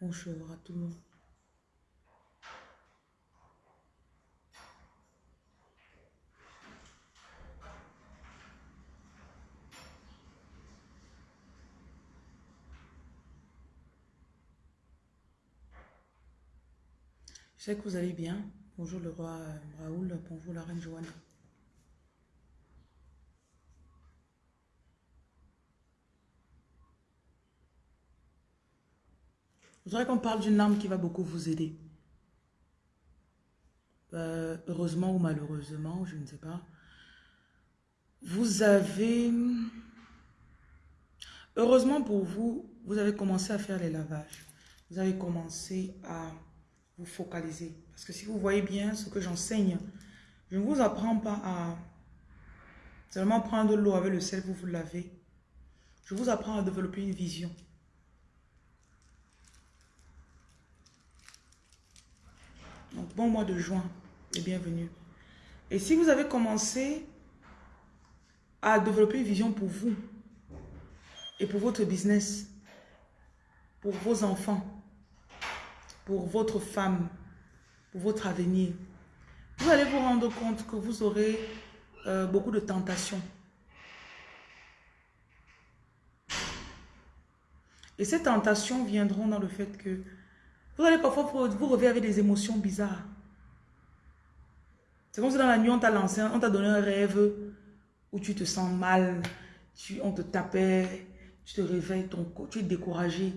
Bonjour à tout le monde. Je sais que vous allez bien. Bonjour le roi euh, Raoul, bonjour la reine Joanne. Je voudrais qu'on parle d'une âme qui va beaucoup vous aider. Euh, heureusement ou malheureusement, je ne sais pas. Vous avez... Heureusement pour vous, vous avez commencé à faire les lavages. Vous avez commencé à vous focaliser. Parce que si vous voyez bien ce que j'enseigne, je ne vous apprends pas à seulement prendre l'eau avec le sel, vous vous lavez. Je vous apprends à développer une vision. Donc, bon mois de juin et bienvenue. Et si vous avez commencé à développer une vision pour vous et pour votre business, pour vos enfants, pour votre femme, pour votre avenir, vous allez vous rendre compte que vous aurez euh, beaucoup de tentations. Et ces tentations viendront dans le fait que vous allez parfois vous réveiller avec des émotions bizarres. C'est comme si dans la nuit, on t'a lancé, on t'a donné un rêve où tu te sens mal, on te tapait, tu te réveilles, ton, tu es découragé.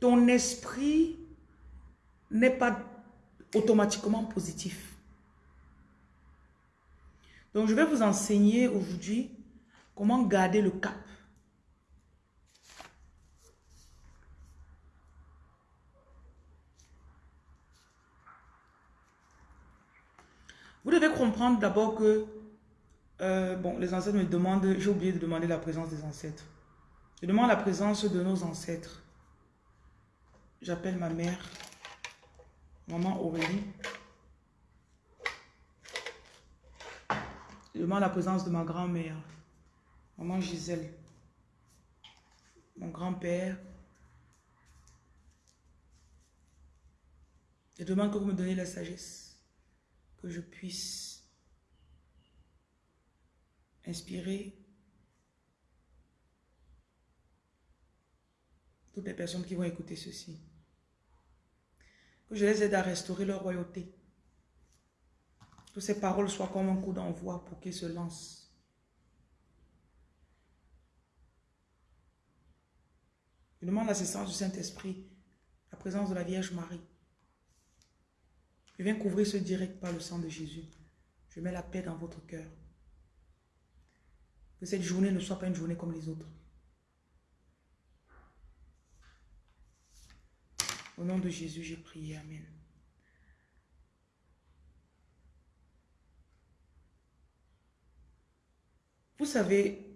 Ton esprit n'est pas automatiquement positif. Donc, je vais vous enseigner aujourd'hui comment garder le cap. Vous devez comprendre d'abord que, euh, bon, les ancêtres me demandent, j'ai oublié de demander la présence des ancêtres. Je demande la présence de nos ancêtres. J'appelle ma mère, maman Aurélie. Je demande la présence de ma grand-mère, maman Gisèle, mon grand-père. Je demande que vous me donnez la sagesse que je puisse inspirer toutes les personnes qui vont écouter ceci. Que je les aide à restaurer leur royauté. Que ces paroles soient comme un coup d'envoi pour qu'ils se lancent. Je demande l'assistance du Saint-Esprit, la présence de la Vierge Marie. Je viens couvrir ce direct par le sang de Jésus. Je mets la paix dans votre cœur. Que cette journée ne soit pas une journée comme les autres. Au nom de Jésus, j'ai prié. Amen. Vous savez,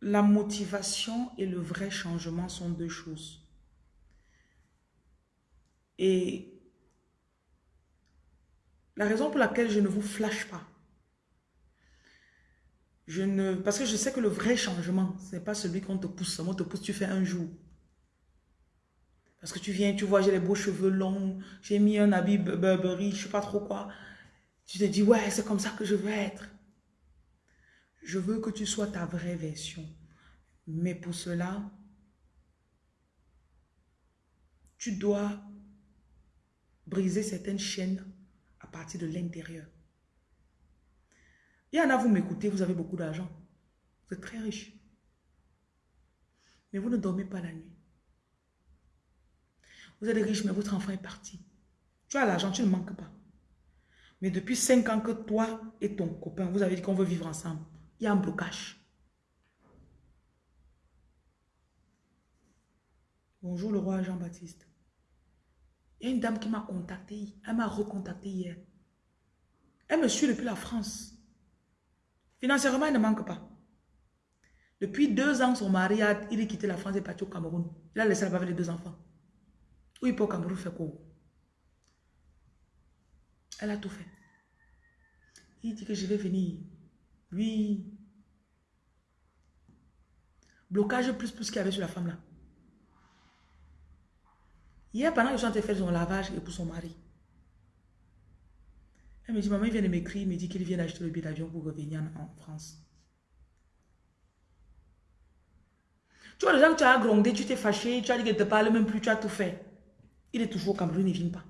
la motivation et le vrai changement sont deux choses. Et la raison pour laquelle je ne vous flash pas, je ne, parce que je sais que le vrai changement, ce n'est pas celui qu'on te pousse. On te pousse, tu fais un jour. Parce que tu viens, tu vois, j'ai les beaux cheveux longs, j'ai mis un habit Burberry, je sais pas trop quoi. Tu te dis, ouais, c'est comme ça que je veux être. Je veux que tu sois ta vraie version. Mais pour cela, tu dois briser certaines chaînes partir de l'intérieur. Il y en a, vous m'écoutez, vous avez beaucoup d'argent. Vous êtes très riche. Mais vous ne dormez pas la nuit. Vous êtes riche, mais votre enfant est parti. Tu as l'argent, tu ne manques pas. Mais depuis cinq ans que toi et ton copain, vous avez dit qu'on veut vivre ensemble, il y a un blocage. Bonjour le roi Jean-Baptiste. Il y a une dame qui m'a contacté, elle m'a recontacté hier. Elle me suit depuis la France. Financièrement, elle ne manque pas. Depuis deux ans, son mari a il est quitté la France et est parti au Cameroun. Il a laissé là-bas avec les deux enfants. Oui, pour au Cameroun faire quoi? Elle a tout fait. Il dit que je vais venir. Oui. Blocage plus plus qu'il y avait sur la femme là. Hier, pendant que je suis en train de faire son lavage et pour son mari, elle me dit, maman, il vient de m'écrire, il me dit qu'il vient d'acheter le billet d'avion pour revenir en, France. Tu vois, les gens que tu as grondé, tu t'es fâché, tu as dit qu'il ne te parle même plus, tu as tout fait. Il est toujours au Cameroun, il ne vient pas.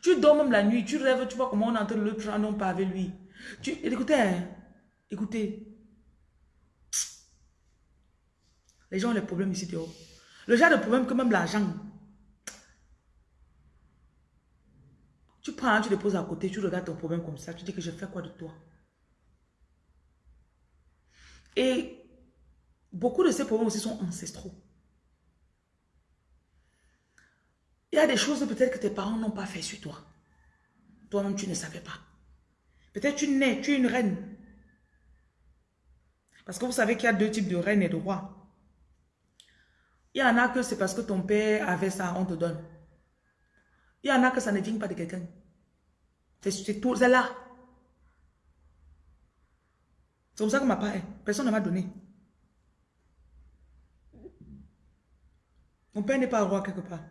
Tu dors même la nuit, tu rêves, tu vois comment on est en train de le prendre, avec lui. Tu, écoutez, hein, écoutez. Les gens ont les problèmes ici dehors. Le genre de problème que même l'argent. Tu prends, tu le poses à côté, tu regardes ton problème comme ça, tu dis que je fais quoi de toi? Et beaucoup de ces problèmes aussi sont ancestraux. Il y a des choses peut-être que tes parents n'ont pas fait sur toi. Toi-même, tu ne savais pas. Peut-être tu nais, tu es une reine. Parce que vous savez qu'il y a deux types de reines et de rois. Il y en a que c'est parce que ton père avait ça, on te donne. Il y en a que ça ne vient pas de quelqu'un. C'est tout, c'est là. C'est comme ça que ma part Personne ne m'a donné. Mon père n'est pas roi quelque part.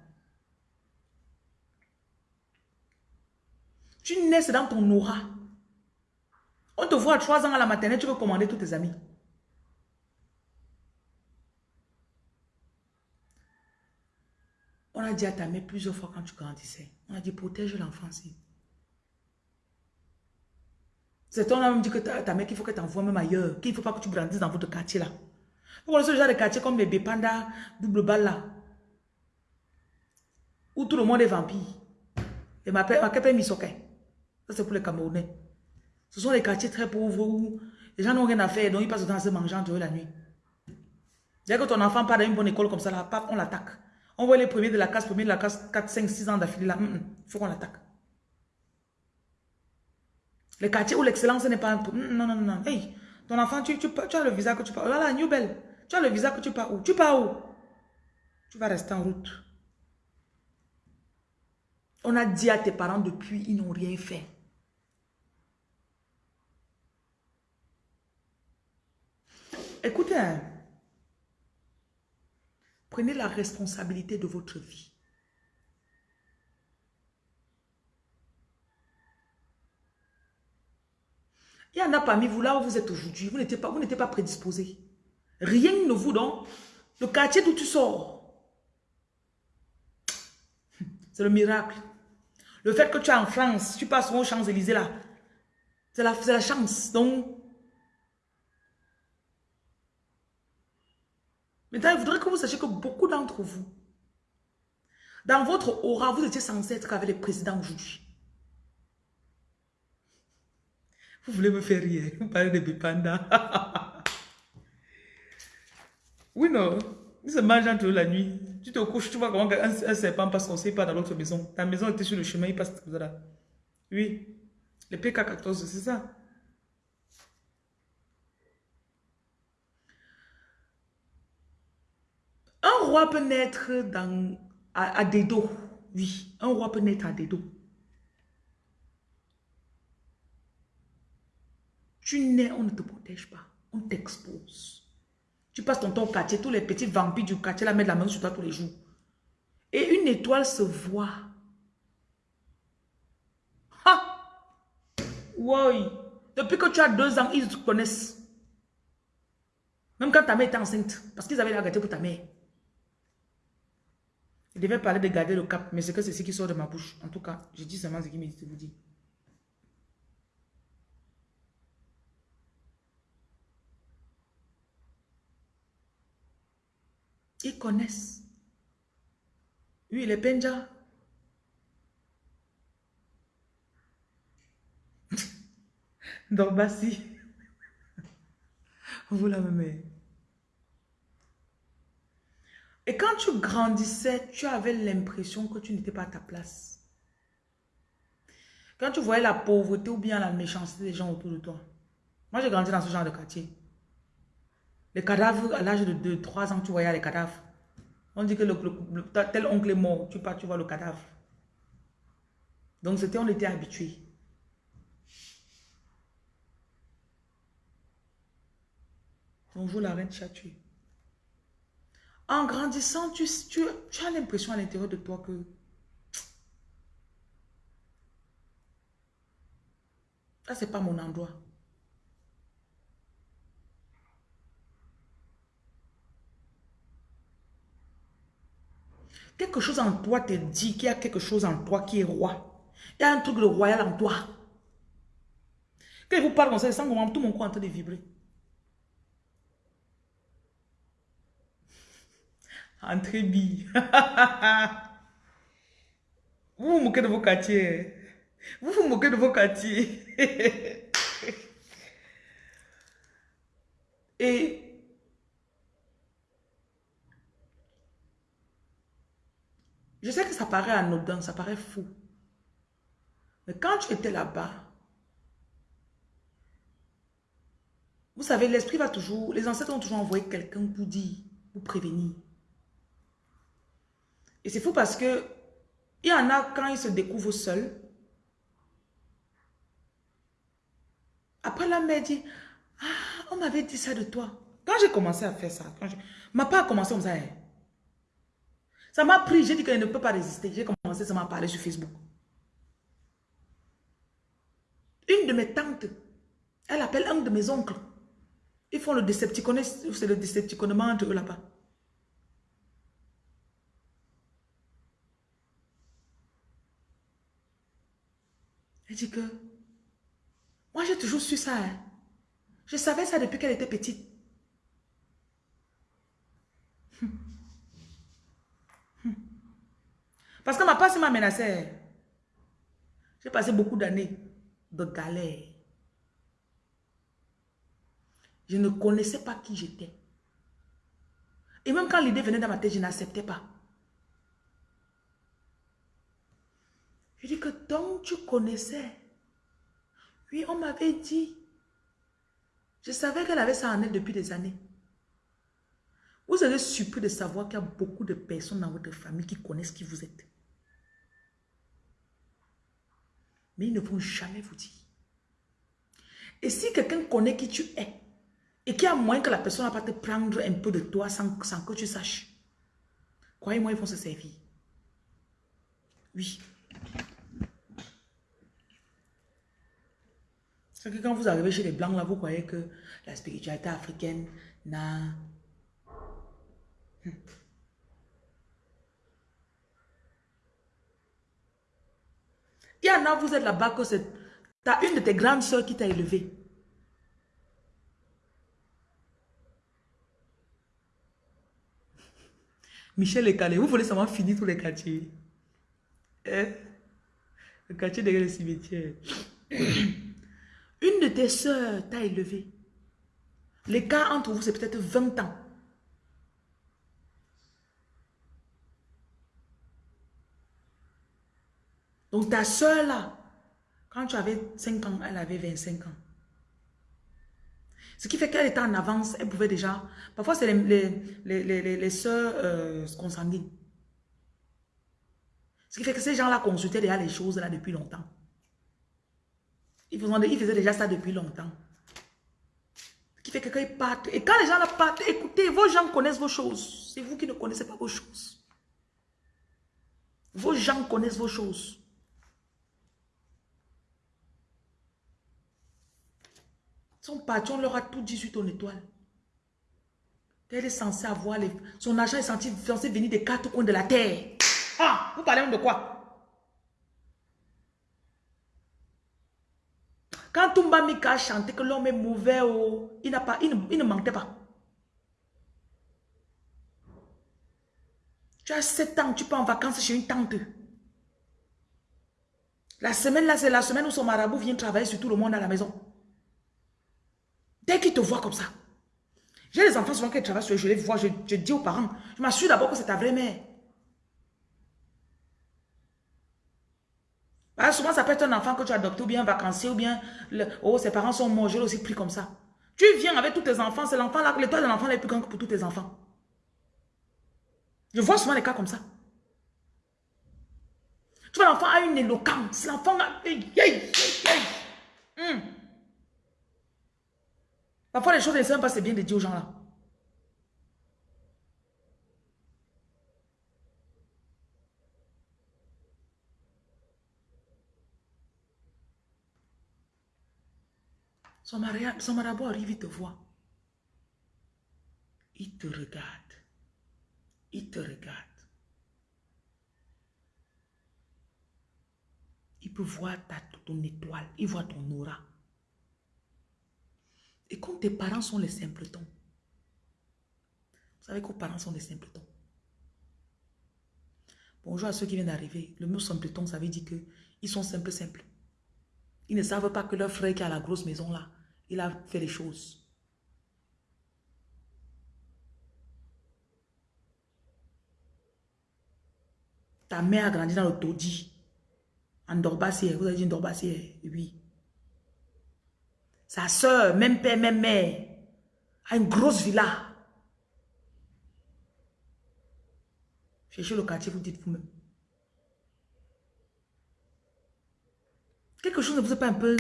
Tu nais, c'est dans ton aura. On te voit à 3 ans à la maternelle, tu veux commander tous tes amis. On a dit à ta mère plusieurs fois quand tu grandissais. On a dit protège l'enfant C'est ton homme dit que ta, mère qu'il faut que tu envoies même ailleurs. Qu'il ne faut pas que tu grandisses dans votre quartier là. Vous connaissez ce genre de quartier comme les Bépanda, double balle là? Où tout le monde est vampire. Et ma père Misoké. Ça c'est pour les Camerounais. Ce sont des quartiers très pauvres où les gens n'ont rien à faire. Donc ils passent dans ce mangeant la nuit. Dès que ton enfant part dans une bonne école comme ça là, on l'attaque. On voit les premiers de la classe, premiers de la classe, 4, 5, 6 ans d'affilée là. Il faut qu'on l'attaque. Les quartiers où l'excellence n'est pas... Non, non, non, Hey, ton enfant, tu, as le visa que tu pars. Oh là là, New Belle. Tu as le visa que tu pars où? Tu pars où? Tu vas rester en route. On a dit à tes parents depuis, ils n'ont rien fait. Écoutez, hein. Prenez la responsabilité de votre vie. Il y en a parmi vous là où vous êtes aujourd'hui, vous n'étiez pas, pas prédisposé. Rien ne vous donne. Le quartier d'où tu sors, c'est le miracle. Le fait que tu es en France, tu passes aux Champs-Élysées là, c'est la, la chance. Donc, Maintenant, il voudrait que vous sachiez que beaucoup d'entre vous, dans votre aura, vous étiez censé être avec le président aujourd'hui. Vous voulez me faire rire, vous parlez de Bipanda. oui, non, il se mange entre la nuit. Tu te couches, tu vois comment un, un serpent passe on ne sait pas dans l'autre maison. Ta maison était sur le chemin, il passe là. Oui, le PK14, c'est ça. Un roi peut naître dans, à, des dos. Oui, un roi peut naître à des dos. Tu nais, on ne te protège pas. On t'expose. Tu passes ton temps au quartier, tous les petits vampires du quartier la mettent la main sur toi tous les jours. Et une étoile se voit. Ha! Oui. Depuis que tu as deux ans, ils te connaissent. Même quand ta mère était enceinte. Parce qu'ils avaient la gâté pour ta mère. Il devait parler de garder le cap, mais c'est que c'est ce qui sort de ma bouche. En tout cas, je dis seulement ce qu'il me dit vous dire. Ils connaissent. Oui, les Benja. Donc, si. Vous la même. Et quand tu grandissais, tu avais l'impression que tu n'étais pas à ta place. Quand tu voyais la pauvreté ou bien la méchanceté des gens autour de toi. Moi, j'ai grandi dans ce genre de quartier. Les cadavres, à l'âge de 2, 3 ans, tu voyais les cadavres. On dit que tel oncle est mort, tu pars, tu vois le cadavre. Donc, c'était, on était habitués. Bonjour la reine Chatuée. En grandissant, tu, tu, as l'impression à l'intérieur de toi que ça, c'est pas mon endroit. Quelque chose en toi te dit qu'il y a quelque chose en toi qui est roi. Il y a un truc de royal en toi. Quand je vous parle comme ça, je sens tout mon corps en train de vibrer. Entrez bille. vous vous moquez de vos quartiers. Vous vous moquez de vos quartiers. Et Je sais que ça paraît anodin, ça paraît fou. Mais quand tu étais là-bas, vous savez, l'esprit va toujours, les ancêtres ont toujours envoyé quelqu'un pour dire, pour prévenir. Et c'est fou parce que il y en a quand ils se découvrent seuls. Après la mère dit, ah, on m'avait dit ça de toi. Quand j'ai commencé à faire ça, quand je, ma part a commencé comme ça. Hein. Ça m'a pris, j'ai dit qu'elle ne peut pas résister. J'ai commencé à à parler sur Facebook. Une de mes tantes, elle appelle un de mes oncles. Ils font le décepticon, c'est le décepticonnement entre eux là-bas. Que, moi j'ai toujours su ça. Hein. Je savais ça depuis qu'elle était petite. Parce que ma passe m'a menacé. J'ai passé beaucoup d'années de galère. Je ne connaissais pas qui j'étais. Et même quand l'idée venait dans ma tête, je n'acceptais pas. Je dis que donc tu connaissais. Oui, on m'avait dit. Je savais qu'elle avait ça en elle depuis des années. Vous serez surpris de savoir qu'il y a beaucoup de personnes dans votre famille qui connaissent qui vous êtes. mais ils ne vont jamais vous dire. Et si quelqu'un connaît qui tu es, et qui a moins que la personne va pas te prendre un peu de toi sans, que tu saches, croyez-moi, ils vont se servir. Oui. C'est que quand vous arrivez chez les Blancs, là, vous croyez que la spiritualité africaine n'a... Il y en a, vous êtes là-bas que c'est... une de tes grandes soeurs qui t'a élevé. Michel et Calais, vous voulez seulement finir tous les quartiers. Hein? Le quartier derrière le cimetière. De tes soeurs t'a élevé. L'écart entre vous, c'est peut-être 20 ans. Donc ta soeur là, quand tu avais 5 ans, elle avait 25 ans. Ce qui fait qu'elle était en avance, elle pouvait déjà... Parfois, c'est les, les, les, les, soeurs euh, consanguines. Ce qui fait que ces gens-là consultaient déjà les choses là depuis longtemps. Ils ils faisaient déjà ça depuis longtemps. Ce qui fait que quand ils partent, et quand les gens partent, écoutez, vos gens connaissent vos choses. C'est vous qui ne connaissez pas vos choses. Vos gens connaissent vos choses. Son patron leur a tout dit sur ton étoile. Elle est censée avoir les... Son argent est censé, venir des quatre coins de la terre. Ah, vous parlez de quoi? Quand Tumba Mika a chanté que l'homme est mauvais, oh, il, pas, il, ne, mentait pas. Tu as 7 ans, tu pars en vacances chez une tante. La semaine là, c'est la semaine où son marabout vient travailler sur tout le monde à la maison. Dès qu'ils te voient comme ça. J'ai des enfants souvent qui travaillent sur je les vois, je, dis aux parents, je m'assure d'abord que c'est ta vraie mère. Bah, souvent, ça peut être un enfant que tu as adopté ou bien vacancier ou bien oh, ses parents sont morts, j'ai aussi pris comme ça. Tu viens avec tous tes enfants, c'est l'enfant là, l'étoile de l'enfant est plus grand que pour tous tes enfants. Je vois souvent les cas comme ça. Tu vois, l'enfant a une éloquence. L'enfant a... Hum. Parfois, les choses ne savent pas, c'est bien de dire aux gens là. Son, son marabout arrive, il te voit. Il te regarde. Il te regarde. Il peut voir ta, ton étoile. Il voit ton aura. Et quand tes parents sont les simpletons, vous savez que vos parents sont des simpletons. Bonjour à ceux qui viennent d'arriver. Le mot simpleton, ça veut dire qu'ils sont simples, simples. Ils ne savent pas que leur frère qui a la grosse maison là, il a fait les choses. Ta mère a grandi dans le taudis. En Dorbassière. Vous avez dit Dorbassière Oui. Sa soeur, même père, même mère, a une grosse villa. Cherchez le quartier, vous dites vous-même. Quelque chose ne vous est pas un peu...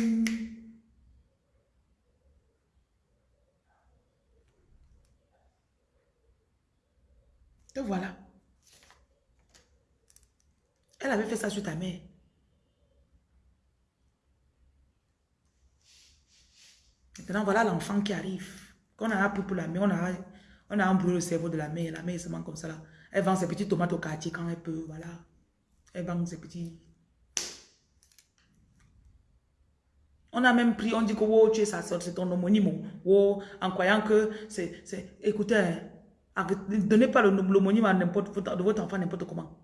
Te voilà. Elle avait fait ça sur ta mère. Maintenant, voilà l'enfant qui arrive. Quand on a pris pour la mère, on a, on a embrûlé le cerveau de la mère. La mère se met comme ça là. Elle vend ses petites tomates au quartier quand elle peut, voilà. Elle vend ses petits... On a même pris, on dit que oh, tu es sa soeur, c'est ton homonyme. Oh, en croyant que c'est... Écoutez, hein, ne donnez pas l'homonyme à n'importe de votre enfant n'importe comment.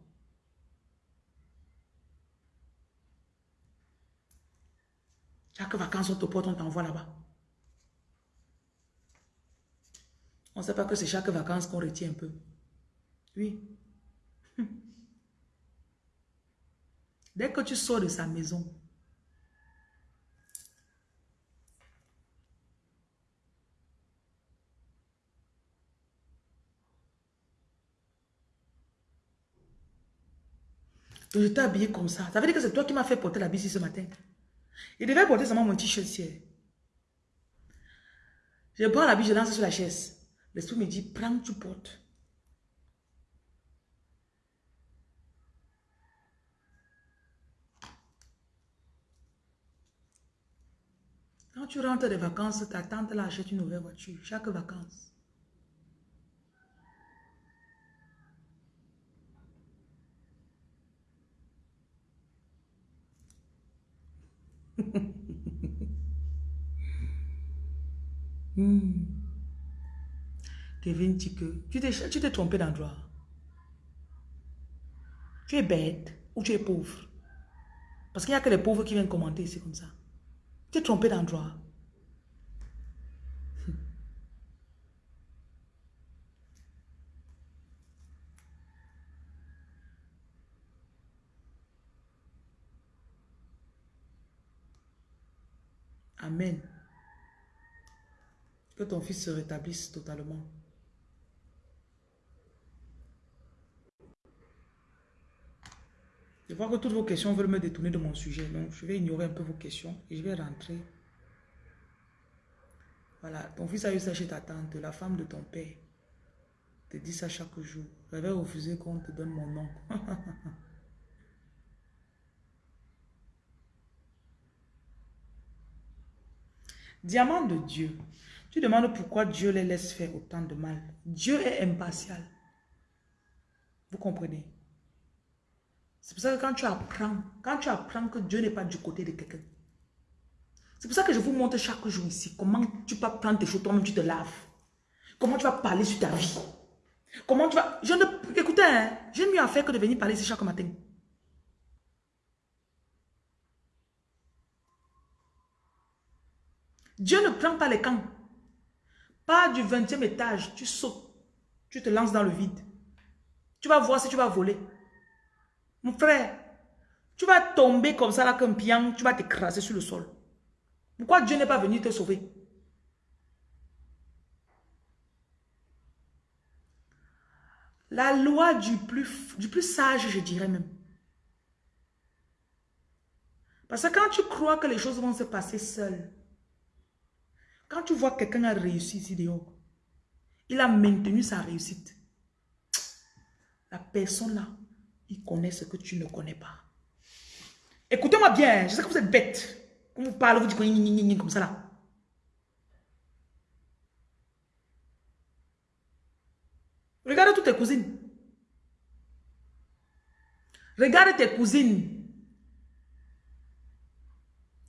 Chaque vacances, on te porte, on t'envoie là-bas. On ne sait pas que c'est chaque vacances qu'on retient un peu. Oui. Dès que tu sors de sa maison, je t'ai habillé comme ça. Ça veut dire que c'est toi qui m'as fait porter la bici ce matin. Il devait porter seulement mon t-shirt Je prends la bici, je lance sur la chaise. L'esprit me dit, prends, tu portes. Quand tu rentres des vacances, ta tante là achète une nouvelle voiture, chaque vacances. Hmm. Kevin que tu t'es trompé d'endroit. Tu es bête ou tu es pauvre? Parce qu'il n'y a que les pauvres qui viennent commenter, c'est comme ça. Tu es trompé d'endroit. Amen. Que ton fils se rétablisse totalement. Je vois que toutes vos questions veulent me détourner de mon sujet. Donc, je vais ignorer un peu vos questions et je vais rentrer. Voilà, ton fils a eu ça chez ta tante, la femme de ton père. Te dit ça chaque jour. J'avais refusé qu'on te donne mon nom. Diamant de Dieu. Tu demandes pourquoi Dieu les laisse faire autant de mal. Dieu est impartial. Vous comprenez? C'est pour ça que quand tu apprends, quand tu apprends que Dieu n'est pas du côté de quelqu'un, c'est pour ça que je vous montre chaque jour ici comment tu peux prendre tes choses, toi-même tu te laves. Comment tu vas parler sur ta vie. Comment tu vas... Je ne... Écoutez, hein, j'ai mieux à faire que de venir parler ici chaque matin. Dieu ne prend pas les camps. Pas du 20e étage, tu sautes. Tu te lances dans le vide. Tu vas voir si tu vas voler. Mon frère, tu vas tomber comme ça là comme pian, tu vas t'écraser sur le sol. Pourquoi Dieu n'est pas venu te sauver? La loi du plus, du plus sage, je dirais même. Parce que quand tu crois que les choses vont se passer seules, quand tu vois quelqu'un a réussi ici dehors, oh, il a maintenu sa réussite. La personne là, il connaît ce que tu ne connais pas. Écoutez-moi bien, je sais que vous êtes bête. Quand vous parlez, vous dites comme ça là. Regarde toutes tes cousines. Regarde tes cousines.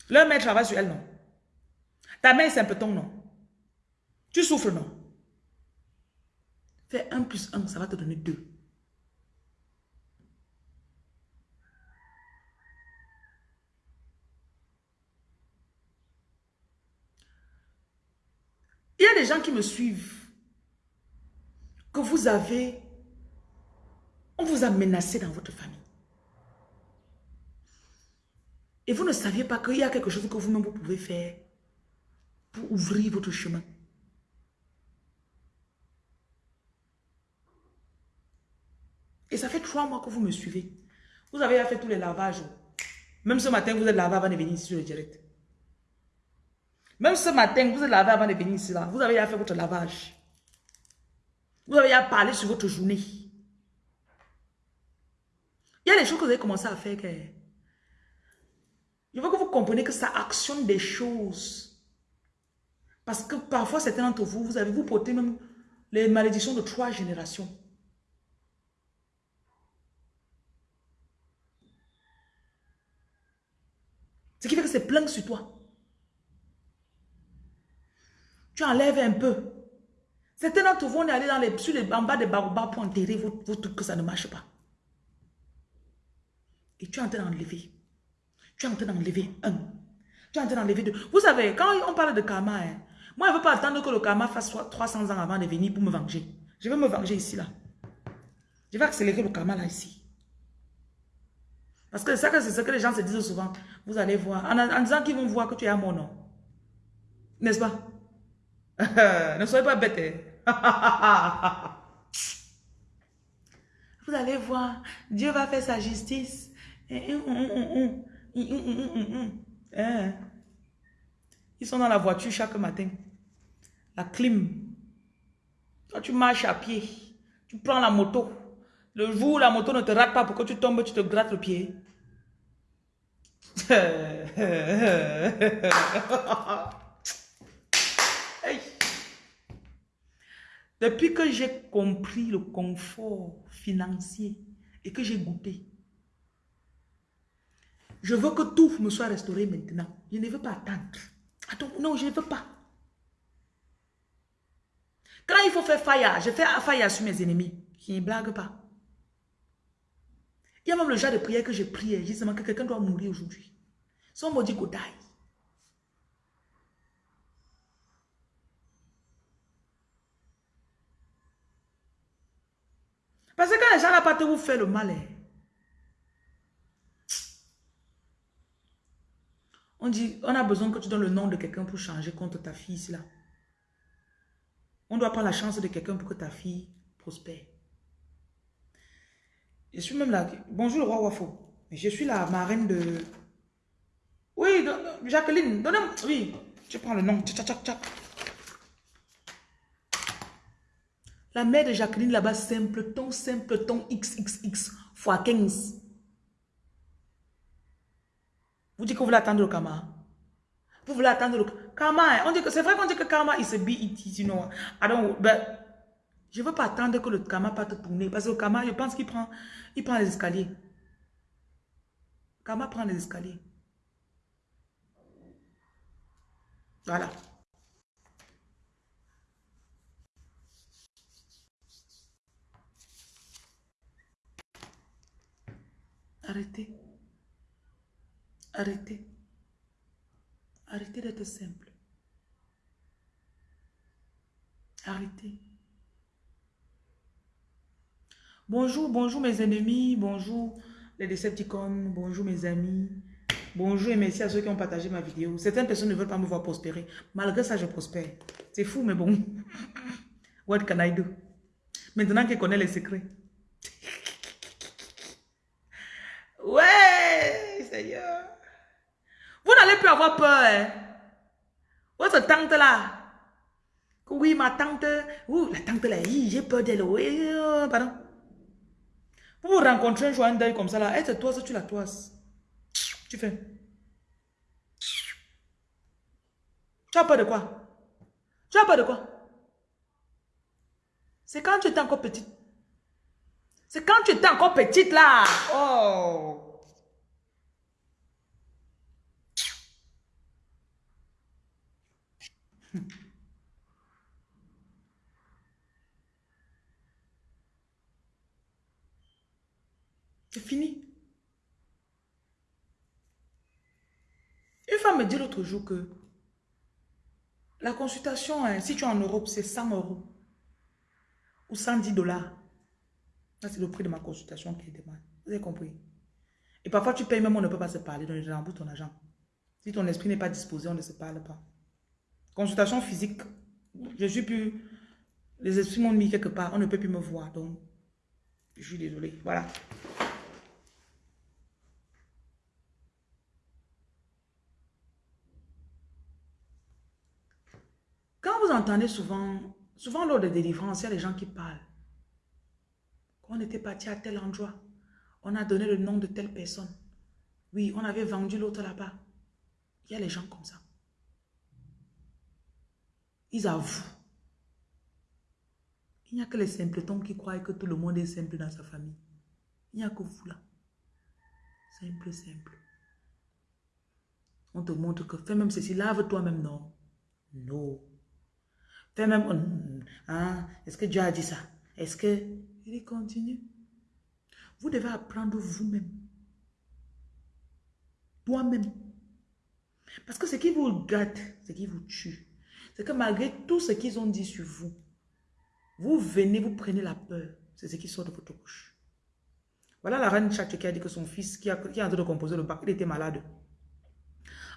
Leur mère travaille sur elles, non? Ta mère c'est un peu ton non? Tu souffres, non? Fais 1 plus 1, ça va te donner 2. Il y a des gens qui me suivent. Que vous avez... On vous a menacé dans votre famille. Et vous ne saviez pas qu'il y a quelque chose que vous-même vous pouvez faire ouvrir votre chemin. Et ça fait trois mois que vous me suivez. Vous avez fait tous les lavages. Même ce matin, vous êtes lavé avant de venir ici sur le direct. Même ce matin, vous êtes lavé avant de venir ici. Là. Vous avez fait votre lavage. Vous avez parlé sur votre journée. Il y a des choses que vous avez commencé à faire. Que... Je veux que vous compreniez que ça actionne des choses. Parce que parfois, certains d'entre vous, vous avez vous porté même les malédictions de trois générations. Ce qui fait que c'est plein sur toi. Tu enlèves un peu. Certains d'entre vous, on est allé dans les, sur les, en bas des baobabs pour enterrer vos, trucs que ça ne marche pas. Et tu es en train d'enlever. Tu es en train d'enlever un. Tu es en train d'enlever deux. Vous savez, quand on parle de karma, hein, moi, je ne veux pas attendre que le karma fasse 300 ans avant de venir pour me venger. Je vais me venger ici, là. Je vais accélérer le karma, là, ici. Parce que c'est ce que les gens se disent souvent. Vous allez voir. En, disant qu'ils vont voir que tu es à mon nom. N'est-ce pas? ne soyez pas bêtes. Hein. vous allez voir. Dieu va faire sa justice. Ils sont dans la voiture chaque matin. La clim. Quand tu marches à pied, tu prends la moto. Le jour où la moto ne te rate pas pour que tu tombes, tu te grattes le pied. Depuis que j'ai compris le confort financier et que j'ai goûté, je veux que tout me soit restauré maintenant. Je ne veux pas attendre. Attends, non, je ne veux pas. Quand il faut faire faille, je fais faille sur mes ennemis. Je ne blague pas. Il y a même le genre de prière que j'ai prié, justement, que quelqu'un doit mourir aujourd'hui. Somebody go die. Parce que quand les gens n'ont pas te vous faire le mal, hein. on dit, on a besoin que tu donnes le nom de quelqu'un pour changer contre ta fille, là. On doit prendre la chance de quelqu'un pour que ta fille prospère. Je suis même là. Bonjour roi Wafo. Je suis la marraine de... Oui, Jacqueline, donne Oui, je prends le nom. La mère de Jacqueline là-bas, simpleton, simpleton, XXX, fois 15. Vous dites que vous voulez attendre le karma. Vous voulez attendre le karma. Hein. On dit que c'est vrai qu'on dit que karma is a BET, you know. I don't, but je veux pas attendre que le karma parte tourner. Parce que le karma, je pense qu'il prend, il prend les escaliers. Karma prend les escaliers. Voilà. Arrêtez. Arrêtez. Arrêtez d'être simple. Arrêtez. Bonjour, bonjour mes ennemis, bonjour les Decepticons, bonjour mes amis, bonjour et merci à ceux qui ont partagé ma vidéo. Certaines personnes ne veulent pas me voir prospérer. Malgré ça, je prospère. C'est fou, mais bon. What can I do? Maintenant qu'il connaît les secrets. Ouais, Seigneur. Vous n'allez plus avoir peur. Hein? Votre tante là? Oui, ma tante. Ouh, la tante là, j'ai peur d'elle. Euh, pardon. Pour vous rencontrer un jour un deuil comme ça, là, elle te toise, tu la toises. Tu fais. Tu as peur de quoi? Tu as peur de quoi? C'est quand tu étais encore petite. C'est quand tu étais encore petite là. Oh. Fini. Une femme me dit l'autre jour que la consultation, hein, si tu es en Europe, c'est 100 euros ou 110 dollars. c'est le prix de ma consultation qui est demande. Vous avez compris? Et parfois, tu payes même, on ne peut pas se parler, donc je rembourse ton argent. Si ton esprit n'est pas disposé, on ne se parle pas. Consultation physique, je suis plus... Les esprits m'ont mis quelque part, on ne peut plus me voir, donc je suis désolée. Voilà. Quand vous entendez souvent, souvent lors de délivrances, il y a des gens qui parlent. On était parti à tel endroit, on a donné le nom de telle personne. Oui, on avait vendu l'autre là-bas. Il y a les gens comme ça. Ils avouent. Il n'y a que les simpletons qui croient que tout le monde est simple dans sa famille. Il n'y a que vous là. Simple, simple. On te montre que fais même ceci, lave toi-même, non. Non. Même, hein, est-ce que Dieu a dit ça? Est-ce que... Il continue. Vous devez apprendre vous-même. Toi-même. Parce que ce qui vous gâte, ce qui vous tue, c'est que malgré tout ce qu'ils ont dit sur vous, vous venez, vous prenez la peur. C'est ce qui sort de votre bouche. Voilà la reine Tchatche qui a dit que son fils, qui, a, est en train de composer le bac, il était malade.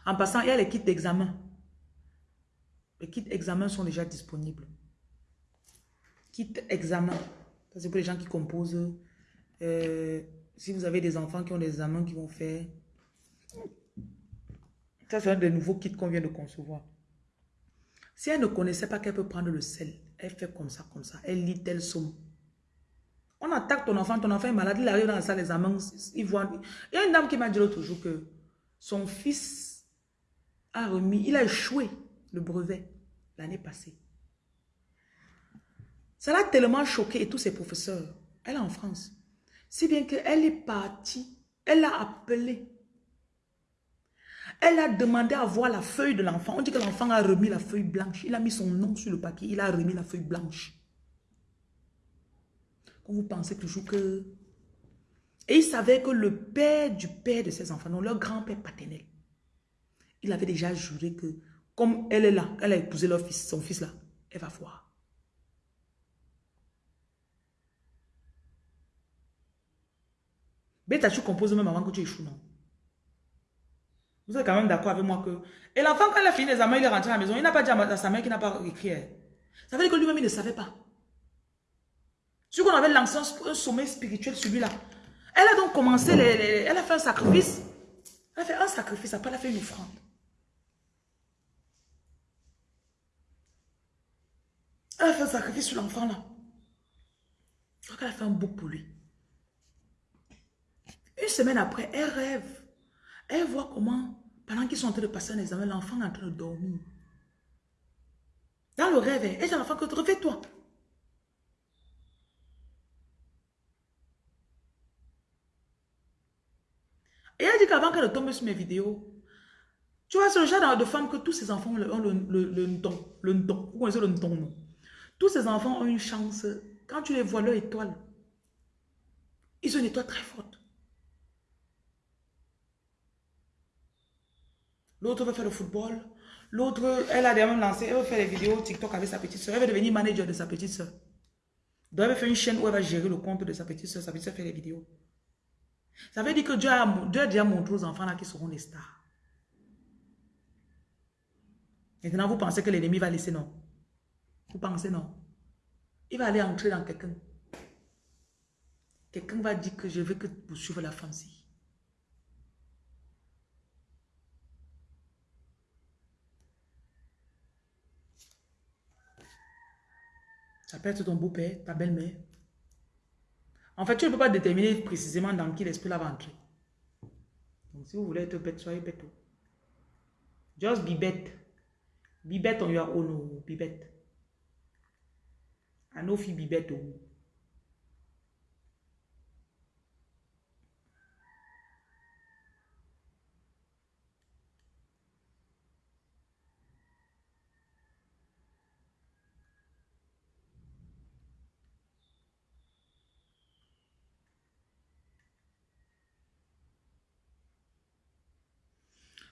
En passant, il y a les kits d'examen. Les kits examens sont déjà disponibles. Kit examen. C'est pour les gens qui composent. Euh, si vous avez des enfants qui ont des examens qui vont faire. Ça, c'est un des nouveaux kits qu'on vient de concevoir. Si elle ne connaissait pas qu'elle peut prendre le sel, elle fait comme ça, comme ça. Elle lit telle somme. On attaque ton enfant, ton enfant est malade, il arrive dans la salle d'examen, il voit... Il y a une dame qui m'a dit l'autre jour que son fils a remis, il a échoué le brevet l'année passée. Ça l'a tellement choqué et tous ses professeurs. Elle est en France. Si bien qu'elle est partie, elle a appelé. Elle a demandé à voir la feuille de l'enfant. On dit que l'enfant a remis la feuille blanche. Il a mis son nom sur le papier. Il a remis la feuille blanche. Quand vous pensez toujours que... Et il savait que le père du père de ses enfants, non, leur grand-père paternel, il avait déjà juré que comme elle est là, elle a épousé leur fils, son fils là, elle va voir. Beta, tu composes même avant que tu échoues, non? Vous êtes quand même d'accord avec moi que... Et l'enfant, quand il a fini les examens, il est rentré à la maison, il n'a pas dit à sa mère qu'il n'a pas écrit. Hein. Ça veut dire que lui-même, il ne savait pas. Ce qu'on avait lancé un sommet spirituel sur lui là. Elle a donc commencé, les, elle a fait un sacrifice. Elle a fait un sacrifice, après elle a fait une offrande. Elle fait un sacrifice sur l'enfant là. Elle a fait un bouc pour lui. Une semaine après, elle rêve. Elle voit comment, pendant qu'ils sont en train de passer un examen, l'enfant est en train de dormir. Dans le rêve, elle dit à l'enfant que réveille-toi. Et elle dit qu'avant qu'elle tombe sur mes vidéos, tu vois, c'est le genre de femme que tous ces enfants ont le, le, le, le, le, Vous connaissez le non? Tous ces enfants ont une chance. Quand tu les vois, leur étoile, ils ont une étoile très forte. L'autre veut faire le football. L'autre, elle a déjà même lancé, elle veut faire des vidéos TikTok avec sa petite soeur. Elle veut devenir manager de sa petite soeur. Donc, elle veut faire une chaîne où elle va gérer le compte de sa petite soeur. Sa petite soeur fait des vidéos. Ça veut dire que Dieu a, Dieu a déjà montré aux enfants là qui seront des stars. Maintenant, vous pensez que l'ennemi va laisser non? Vous pensez non. Il va aller entrer dans quelqu'un. Quelqu'un va dire que je veux que vous suivez la fancy. Ça peut être ton beau-père, ta belle-mère. En fait, tu ne peux pas déterminer précisément dans qui l'esprit va entrer. Donc, si vous voulez être bête, soyez bête. Just be bête. Be bête on your own, be bête. À nos filles bibettes.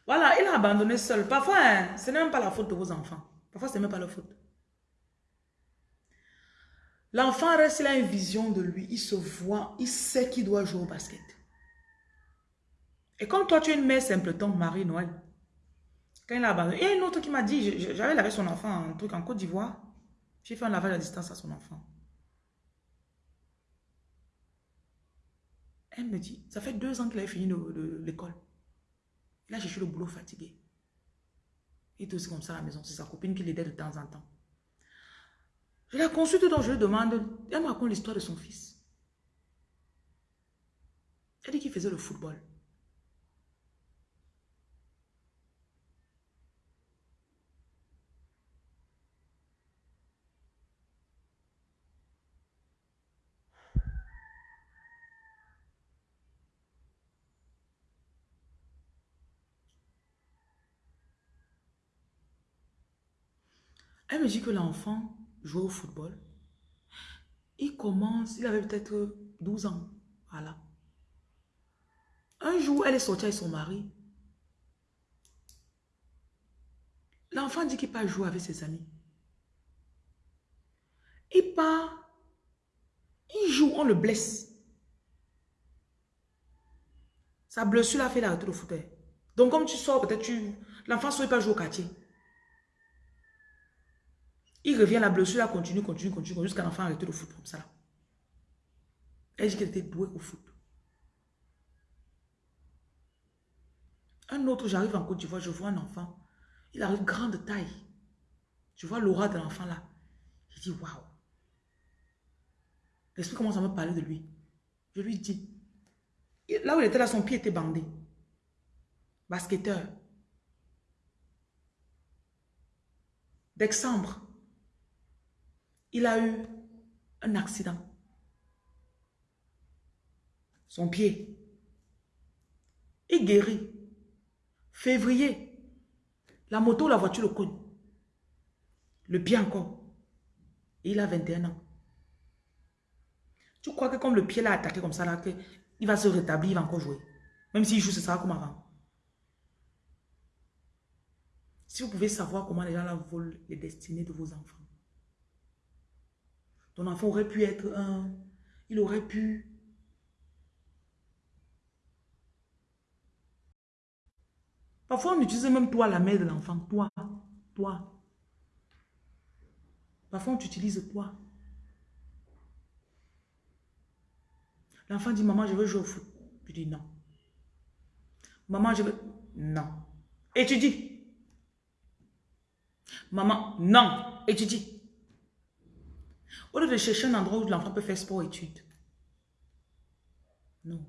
Voilà, il a abandonné seul. Parfois, hein, ce n'est même pas la faute de vos enfants. Parfois, ce n'est même pas leur faute. L'enfant reste, il a une vision de lui. Il se voit, il sait qu'il doit jouer au basket. Et comme toi, tu es une mère simpleton, Marie-Noël, quand il a abandonné, il y a une autre qui m'a dit, j'avais lavé son enfant, un truc en Côte d'Ivoire. J'ai fait un lavage à distance à son enfant. Elle me dit, ça fait deux ans qu'il avait fini l'école. Là, je suis le boulot fatigué. Il est aussi comme ça à la maison. C'est sa copine qui l'aidait de temps en temps. Je la consulte donc je lui demande, elle me raconte l'histoire de son fils. Elle dit qu'il faisait le football. Elle me dit que l'enfant jouait au football. Il commence, il avait peut-être 12 ans. Voilà. Un jour, elle est sortie avec son mari. L'enfant dit qu'il part jouer avec ses amis. Il part, il joue, on le blesse. Sa blessure a fait l'arrêter le fauteuil. Donc comme tu sors, peut-être tu... L'enfant ne pas jouer au quartier. Il revient, la blessure, elle continue, continue, continue, jusqu'à l'enfant arrêter le foot comme ça. Elle dit qu'elle était douée au foot. Un autre, j'arrive en Côte d'Ivoire, je vois un enfant. Il a une grande taille. Je vois l'aura de l'enfant là. Je dis, waouh. L'esprit commence à me parler de lui. Je lui dis, là où il était là, son pied était bandé. Basketteur. D'Exembre il a eu un accident. Son pied. Il guérit. Février. La moto, la voiture le cogne. Le pied encore. il a 21 ans. Tu crois que comme le pied l'a attaqué comme ça, là, il va se rétablir, il va encore jouer? Même s'il joue, ce sera comme avant. Si vous pouvez savoir comment les gens là volent les destinées de vos enfants. Ton enfant aurait pu être un... Il aurait pu... Parfois, on utilise même toi, la mère de l'enfant. Toi. Toi. Parfois, on t'utilise toi. L'enfant dit, maman, je veux jouer au foot. Je dis non. Maman, je veux... Non. Et tu dis. Maman, non. Et tu dis. Au lieu de chercher un endroit où l'enfant peut faire sport études. Non.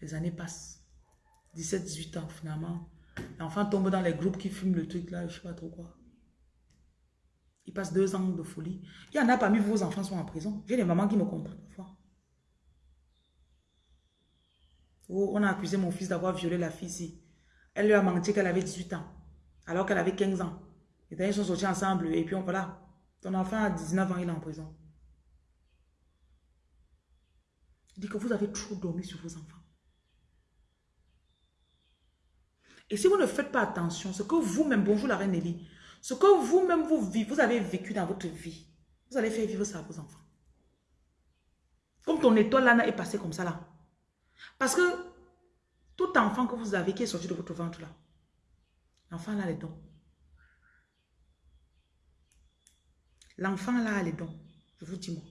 Les années passent. 17, 18 ans, finalement. L'enfant tombe dans les groupes qui fument le truc là, je sais pas trop quoi. Il passe deux ans de folie. Il y en a parmi vos enfants sont en prison. J'ai des mamans qui me comprennent parfois. Oh, on a accusé mon fils d'avoir violé la fille ici. Elle lui a menti qu'elle avait 18 ans. Alors qu'elle avait 15 ans. Et ils sont sortis ensemble et puis on voilà. Ton enfant a 19 ans, il est en prison. Il dit que vous avez trop dormi sur vos enfants. Et si vous ne faites pas attention, ce que vous-même, bonjour la reine Nelly, ce que vous-même vous, vous avez vécu dans votre vie, vous allez faire vivre ça à vos enfants. Comme ton étoile là est passé comme ça là. Parce que tout enfant que vous avez qui est sorti de votre ventre là, l'enfant là les dons. L'enfant là a les dons. Je vous dis moi.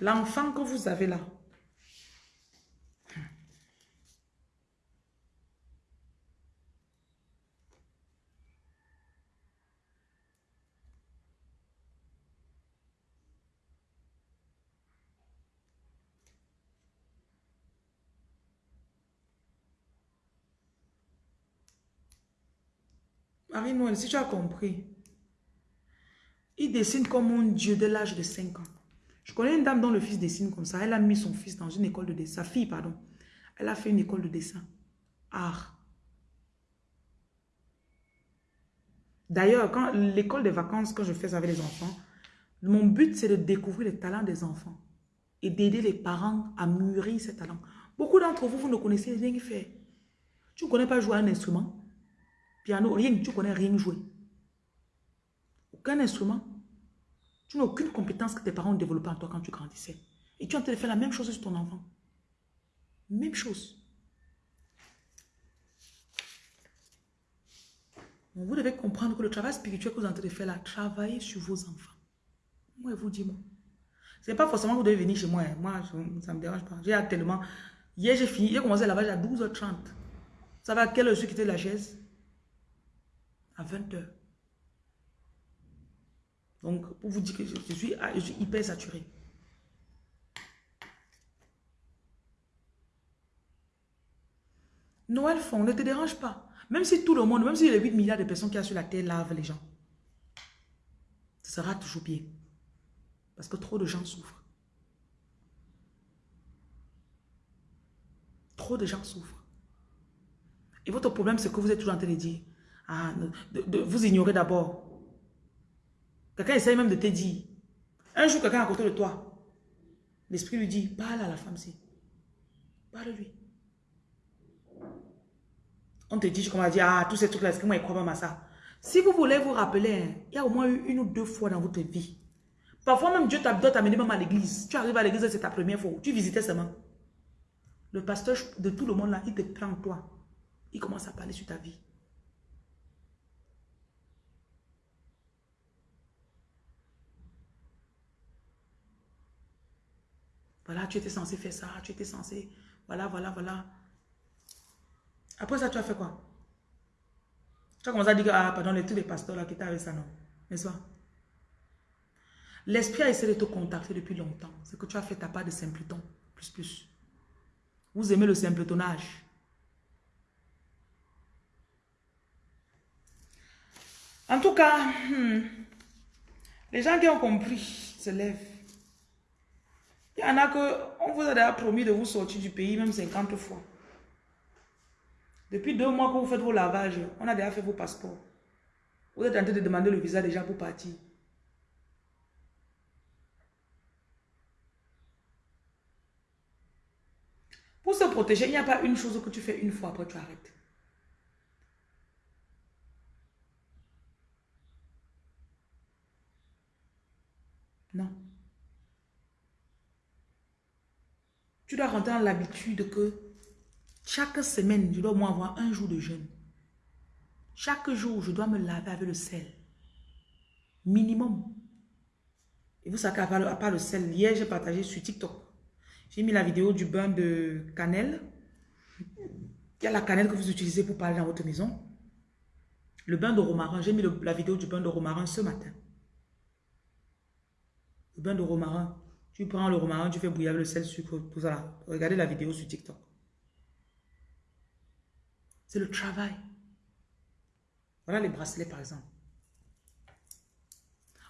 L'enfant que vous avez là, Marie-Noël, si tu as compris, il dessine comme un dieu de l'âge de 5 ans. Je connais une dame dont le fils dessine comme ça. Elle a mis son fils dans une école de dessin. Sa fille, pardon. Elle a fait une école de dessin. Art. D'ailleurs, quand l'école des vacances, quand je fais avec les enfants, mon but, c'est de découvrir les talents des enfants et d'aider les parents à mûrir ces talents. Beaucoup d'entre vous, vous ne connaissez rien faire. Tu ne connais pas jouer un instrument. Piano, rien, tu connais rien jouer. Aucun instrument. Tu n'as aucune compétence que tes parents ont développée en toi quand tu grandissais. Et tu es en train de faire la même chose sur ton enfant. Même chose. vous devez comprendre que le travail spirituel que vous êtes en train de faire là, travaillez sur vos enfants. Moi, je vous dis, moi. Ce n'est pas forcément que vous devez venir chez moi. Hein. Moi, ça ne me dérange pas. J'ai tellement... Hier, j'ai fini. J'ai commencé le lavage à 12h30. Ça va à quelle heure je suis quitté la chaise? À 20h. Donc, pour vous dire que je, suis, je suis hyper saturé. Noël fond, ne te dérange pas. Même si tout le monde, même si les 8 milliards de personnes qui a sur la terre lavent les gens, ce sera toujours bien. Parce que trop de gens souffrent. Trop de gens souffrent. Et votre problème, c'est que vous êtes toujours en train de dire, ah, de, vous ignorez d'abord. Quelqu'un essaye même de te dire. Un jour, quelqu'un à côté de toi, l'esprit lui dit, parle à la femme-ci. Parle-lui. On te dit, comme on dire, ah, tous ces trucs-là, est-ce que moi, je crois même à ça? Si vous voulez vous rappeler, hein, il y a au moins eu une ou deux fois dans votre vie. Parfois même, Dieu t'a amené même à l'église. Tu arrives à l'église, c'est ta première fois. Tu visitais seulement. Le pasteur de tout le monde là, il te prend toi. Il commence à parler sur ta vie. Voilà, tu étais censé faire ça, tu étais censé... Voilà, voilà, voilà. Après ça, tu as fait quoi? Tu as commencé à dire ah, pardon, les, tous les pasteurs là qui étaient avec ça, non N'est-ce pas? L'esprit a essayé de te contacter depuis longtemps. C'est que tu as fait ta part de simpleton. Plus, plus. Vous aimez le simpletonnage. En tout cas, hmm, les gens qui ont compris se lèvent. Il y en a que, on vous a déjà promis de vous sortir du pays, même 50 fois. Depuis deux mois que vous faites vos lavages, on a déjà fait vos passeports. Vous êtes en train de demander le visa déjà pour partir. Pour se protéger, il n'y a pas une chose que tu fais une fois, après tu arrêtes. Non. Tu dois rentrer dans l'habitude que chaque semaine, je dois moi avoir un jour de jeûne. Chaque jour, je dois me laver avec le sel. Minimum. Et vous savez, à part le sel, hier, j'ai partagé sur TikTok. J'ai mis la vidéo du bain de cannelle. Il y a la cannelle que vous utilisez pour parler dans votre maison. Le bain de romarin. J'ai mis la vidéo du bain de romarin ce matin. Le bain de romarin. Tu prends le romarin, tu fais bouillir le sel, sucre, tout ça. Regardez la vidéo sur TikTok. C'est le travail. Voilà les bracelets, par exemple.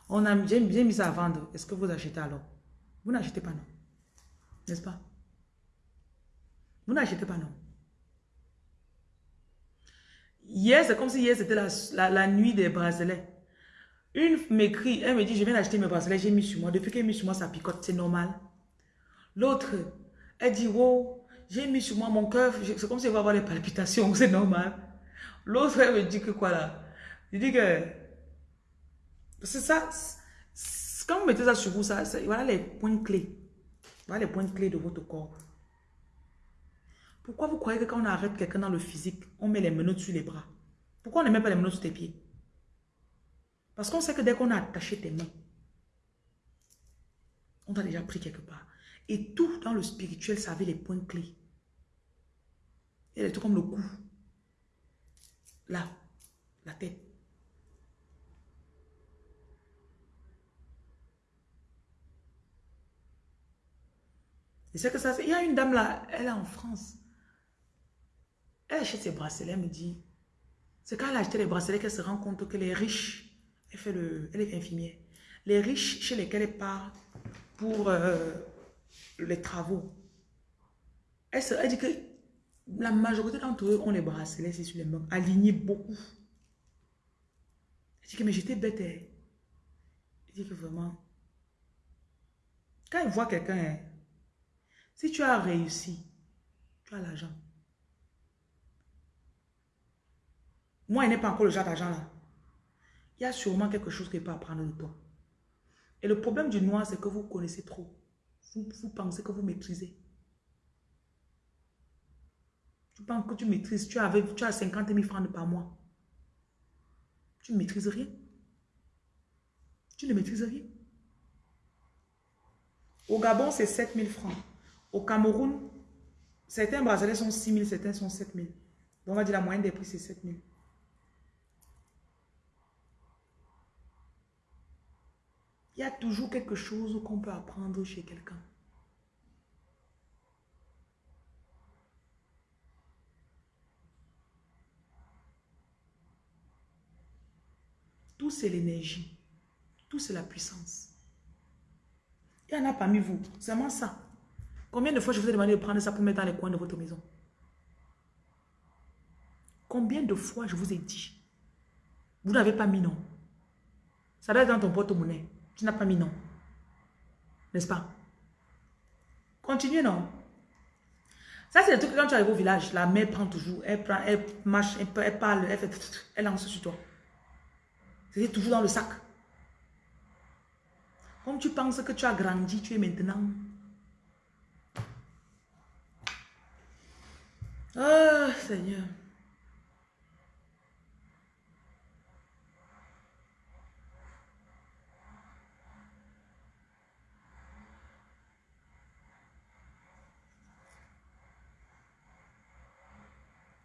On a bien, mis ça à vendre. Est-ce que vous achetez alors? Vous n'achetez pas, non N'est-ce pas? Vous n'achetez pas, non Hier, c'est comme si hier, c'était la, nuit des bracelets. Une m'écrit, elle me dit, je viens d'acheter mes bracelets, j'ai mis sur moi. Depuis qu'elle mis sur moi, ça picote, c'est normal. L'autre, elle dit, wow, j'ai mis sur moi mon cœur, c'est comme si je vais avoir les palpitations, c'est normal. L'autre, elle me dit que quoi là? Il dit que... C'est ça, quand vous mettez ça sur vous, ça, voilà les points clés. Voilà les points clés de votre corps. Pourquoi vous croyez que quand on arrête quelqu'un dans le physique, on met les menottes sur les bras? Pourquoi on ne met pas les menottes sur tes pieds? Parce qu'on sait que dès qu'on a attaché tes mains, on t'a déjà pris quelque part. Et tout dans le spirituel, ça avait les points clés. Elle est tout comme le cou. Là, la tête. Et c'est que ça, il y a une dame là, elle est en France. Elle achète ses bracelets, elle me dit, C'est quand elle a acheté les bracelets qu'elle se rend compte que les riches, elle, fait le, elle est infirmière, les riches chez lesquels elle part pour euh, les travaux, elle, se, elle dit que la majorité d'entre eux ont les bracelets sur les mains, alignés beaucoup. Elle dit que mais j'étais bête. Elle dit que vraiment, quand elle voit quelqu'un, hein, si tu as réussi, tu as l'argent. Moi, il n'est pas encore le genre d'argent là. Il y a sûrement quelque chose qu'il peut apprendre de toi. Et le problème du noir, c'est que vous connaissez trop. Vous, pensez que vous maîtrisez. Tu penses que tu maîtrises. Tu, avais, as 50 000 francs par mois. Tu ne maîtrises rien. Tu ne maîtrises rien. Au Gabon, c'est 7 000 francs. Au Cameroun, certains bracelets sont 6 000, certains sont 7 000. Donc, on va dire la moyenne des prix, c'est 7 000. Il y a toujours quelque chose qu'on peut apprendre chez quelqu'un. Tout c'est l'énergie. Tout c'est la puissance. Il y en a parmi vous. Vraiment ça. Combien de fois je vous ai demandé de prendre ça pour mettre dans les coins de votre maison? Combien de fois je vous ai dit? Vous n'avez pas mis non. Ça doit être dans ton porte-monnaie. Tu n'as pas mis non. N'est-ce pas? Continuez, non? Ça, c'est le truc quand tu arrives au village, la mère prend toujours, elle prend, elle marche, elle, parle, elle fait, elle lance sur toi. C'est toujours dans le sac. Comme tu penses que tu as grandi, tu es maintenant. Oh, Seigneur.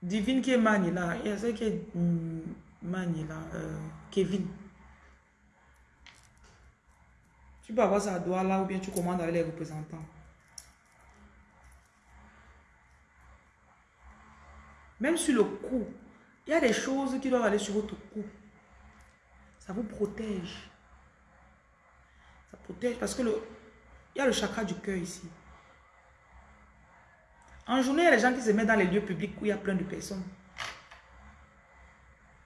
Divine qui est Mani là. Il y a celle qui est hmm, Mani là. Euh, Kevin. Tu peux avoir ça à là ou bien tu commandes avec les représentants. Même sur le cou, il y a des choses qui doivent aller sur votre cou. Ça vous protège. Ça protège parce que le, il y a le chakra du cœur ici. En journée, il y a des gens qui se mettent dans les lieux publics où il y a plein de personnes.